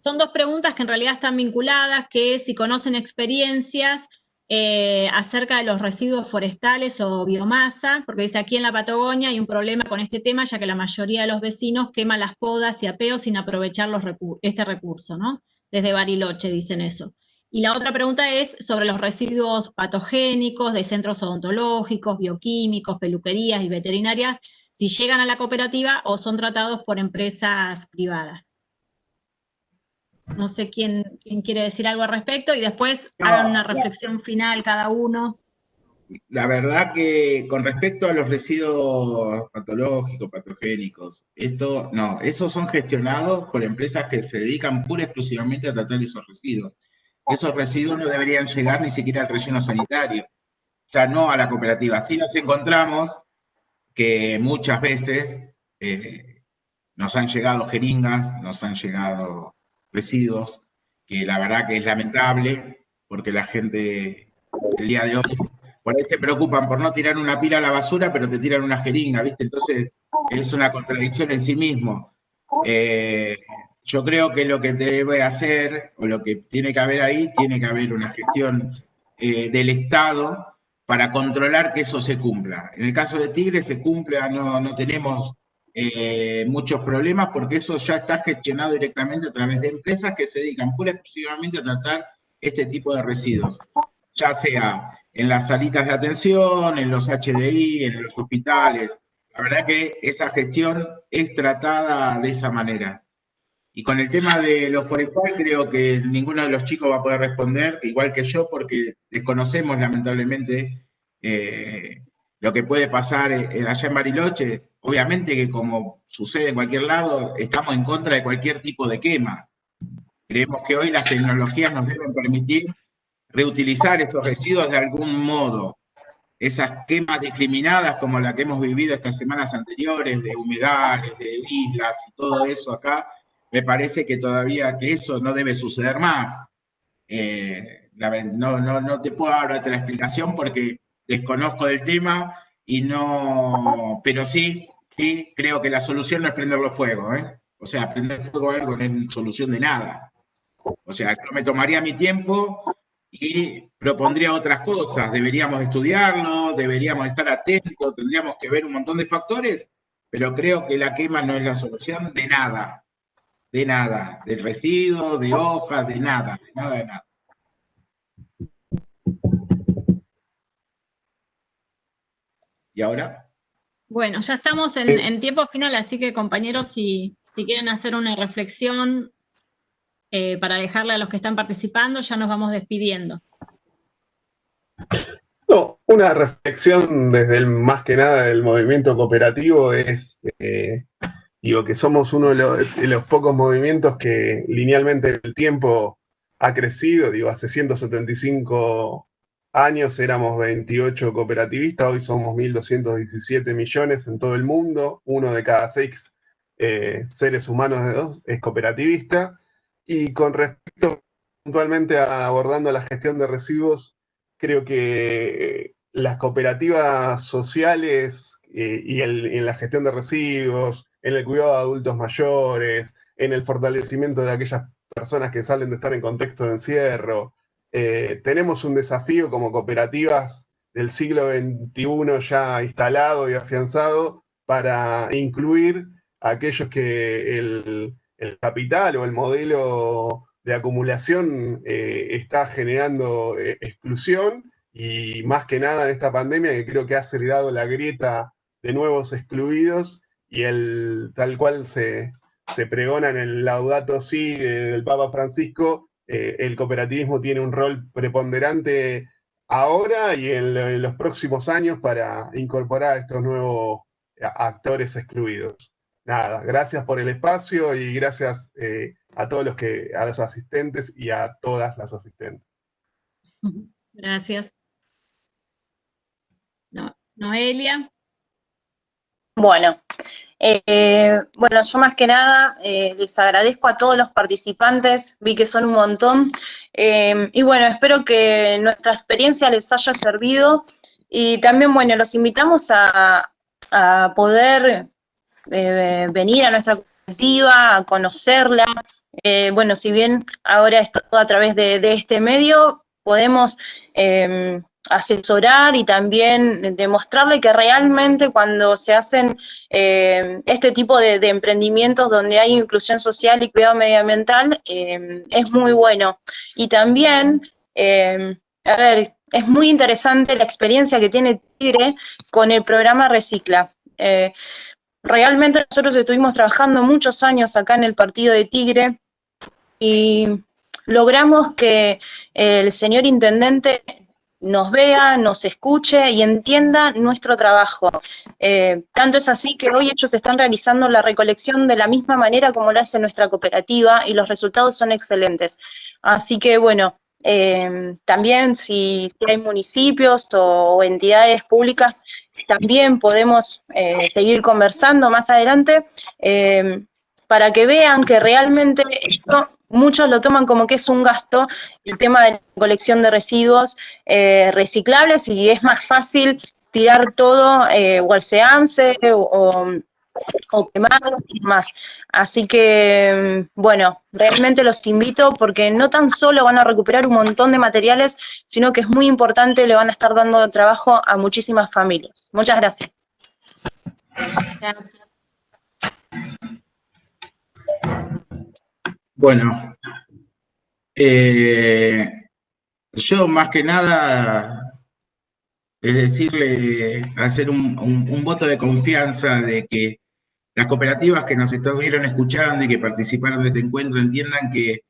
son dos preguntas que en realidad están vinculadas, que si conocen experiencias eh, acerca de los residuos forestales o biomasa, porque dice aquí en la Patagonia hay un problema con este tema, ya que la mayoría de los vecinos queman las podas y apeos sin aprovechar este recurso, ¿no? Desde Bariloche dicen eso. Y la otra pregunta es sobre los residuos patogénicos de centros odontológicos, bioquímicos, peluquerías y veterinarias, si llegan a la cooperativa o son tratados por empresas privadas. No sé quién, quiere decir algo al respecto y después hagan una reflexión final cada uno. La verdad que con respecto a los residuos patológicos, patogénicos, esto no, esos son gestionados por empresas que se dedican pura y exclusivamente a tratar esos residuos esos residuos no deberían llegar ni siquiera al relleno sanitario, ya no a la cooperativa. Así nos encontramos que muchas veces eh, nos han llegado jeringas, nos han llegado residuos, que la verdad que es lamentable, porque la gente el día de hoy por ahí se preocupan por no tirar una pila a la basura, pero te tiran una jeringa, ¿viste? Entonces es una contradicción en sí mismo. Eh, yo creo que lo que debe hacer, o lo que tiene que haber ahí, tiene que haber una gestión eh, del Estado para controlar que eso se cumpla. En el caso de Tigre se cumple, no, no tenemos eh, muchos problemas porque eso ya está gestionado directamente a través de empresas que se dedican pura y exclusivamente a tratar este tipo de residuos, ya sea en las salitas de atención, en los HDI, en los hospitales. La verdad que esa gestión es tratada de esa manera. Y con el tema de lo forestal, creo que ninguno de los chicos va a poder responder, igual que yo, porque desconocemos lamentablemente eh, lo que puede pasar eh, allá en Bariloche. Obviamente que como sucede en cualquier lado, estamos en contra de cualquier tipo de quema. Creemos que hoy las tecnologías nos deben permitir reutilizar estos residuos de algún modo. Esas quemas discriminadas como la que hemos vivido estas semanas anteriores, de humedales, de islas y todo eso acá, me parece que todavía que eso no debe suceder más. Eh, no, no, te puedo dar otra explicación porque desconozco del tema y no, pero sí, sí, creo que la solución no es prenderlo fuego, ¿eh? O sea, prender fuego a algo no es solución de nada. O sea, yo me tomaría mi tiempo y propondría otras cosas. Deberíamos estudiarlo, deberíamos estar atentos, tendríamos que ver un montón de factores, pero creo que la quema no es la solución de nada de nada, de residuos, de hojas, de nada, de nada, de nada. ¿Y ahora? Bueno, ya estamos en, tiempo final, así que compañeros, si, si quieren hacer una reflexión eh, para dejarle a los que están participando, ya nos vamos despidiendo. No, una reflexión desde el más que nada del movimiento cooperativo es eh, Digo que somos uno de los, pocos movimientos que linealmente el tiempo ha crecido. Digo, hace 175 años éramos 28 cooperativistas, hoy somos 1.217 millones en todo el mundo, uno de cada seis eh, seres humanos de dos es cooperativista. Y con respecto puntualmente a abordando la gestión de residuos, creo que las cooperativas sociales eh, y en la gestión de residuos, en el cuidado de adultos mayores, en el fortalecimiento de aquellas personas que salen de estar en contexto de encierro. Eh, tenemos un desafío como cooperativas del siglo XXI ya instalado y afianzado para incluir a aquellos que el, capital o el modelo de acumulación eh, está generando eh, exclusión y más que nada en esta pandemia que creo que ha acelerado la grieta de nuevos excluidos y el tal cual se, se pregona en el Laudato Si del Papa Francisco, eh, el cooperativismo tiene un rol preponderante ahora y en, los próximos años para incorporar a estos nuevos actores excluidos. Nada, gracias por el espacio y gracias eh, a todos los que, a los asistentes y a todas las asistentes. Gracias. Noelia. Bueno, eh, bueno, yo más que nada eh, les agradezco a todos los participantes, vi que son un montón, eh, y bueno, espero que nuestra experiencia les haya servido, y también, bueno, los invitamos a, poder venir a nuestra cooperativa, a conocerla, bueno, si bien ahora es todo a través de, de este medio, podemos asesorar y también demostrarle que realmente cuando se hacen eh, este tipo de, emprendimientos donde hay inclusión social y cuidado medioambiental, eh, es muy bueno. Y también, eh, a ver, es muy interesante la experiencia que tiene Tigre con el programa Recicla. realmente nosotros estuvimos trabajando muchos años acá en el partido de Tigre y logramos que el señor intendente nos vea, nos escuche y entienda nuestro trabajo. Eh, tanto es así que hoy ellos están realizando la recolección de la misma manera como lo hace nuestra cooperativa y los resultados son excelentes. Así que bueno, eh, también si, hay municipios o, entidades públicas, también podemos eh, seguir conversando más adelante para que vean que realmente esto muchos lo toman como que es un gasto, el tema de la colección de residuos eh, reciclables y es más fácil tirar todo eh, o al seance o, o quemarlo y más. Así que, bueno, realmente los invito porque no tan solo van a recuperar un montón de materiales, sino que es muy importante, le van a estar dando trabajo a muchísimas familias. Muchas gracias. Gracias. Bueno, eh, yo más que nada es decirle, hacer un, voto de confianza de que las cooperativas que nos estuvieron escuchando y que participaron de este encuentro entiendan que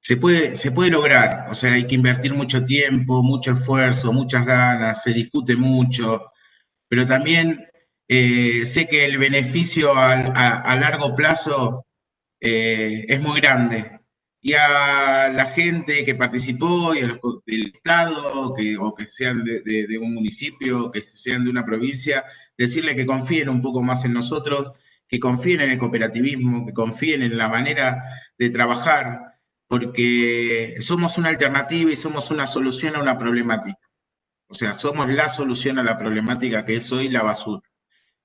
se puede, se puede lograr, o sea, hay que invertir mucho tiempo, mucho esfuerzo, muchas ganas, se discute mucho, pero también eh, sé que el beneficio a largo plazo eh, es muy grande. Y a la gente que participó y a del Estado, que, o que sean de, un municipio, que sean de una provincia, decirle que confíen un poco más en nosotros, que confíen en el cooperativismo, que confíen en la manera de trabajar, porque somos una alternativa y somos una solución a una problemática. O sea, somos la solución a la problemática que es hoy la basura.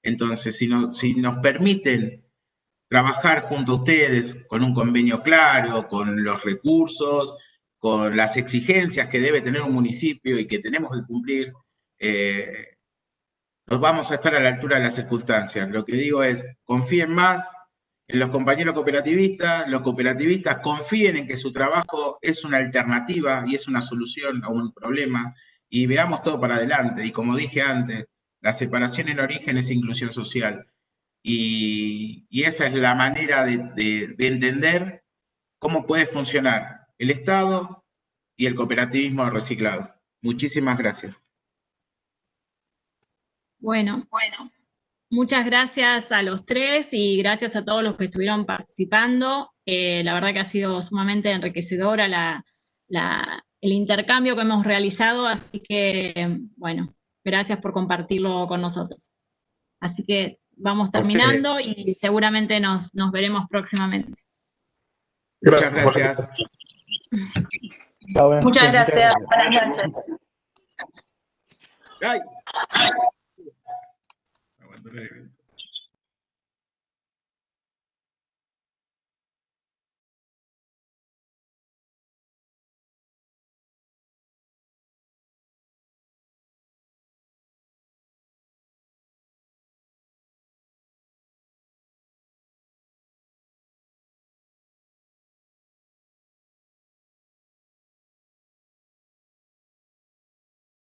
Entonces, si, no, si nos permiten trabajar junto a ustedes con un convenio claro, con los recursos, con las exigencias que debe tener un municipio y que tenemos que cumplir, eh, nos vamos a estar a la altura de las circunstancias. Lo que digo es, confíen más en los compañeros cooperativistas, los cooperativistas confíen en que su trabajo es una alternativa y es una solución a un problema y veamos todo para adelante. Y como dije antes, la separación en origen es inclusión social. Y, esa es la manera de, entender cómo puede funcionar el Estado y el cooperativismo reciclado. Muchísimas gracias. Bueno, bueno. Muchas gracias a los tres y gracias a todos los que estuvieron participando. Eh, la verdad que ha sido sumamente enriquecedora el intercambio que hemos realizado, así que, bueno, gracias por compartirlo con nosotros. Así que vamos terminando y seguramente nos, nos veremos próximamente. Muchas gracias. Muchas gracias. Ay.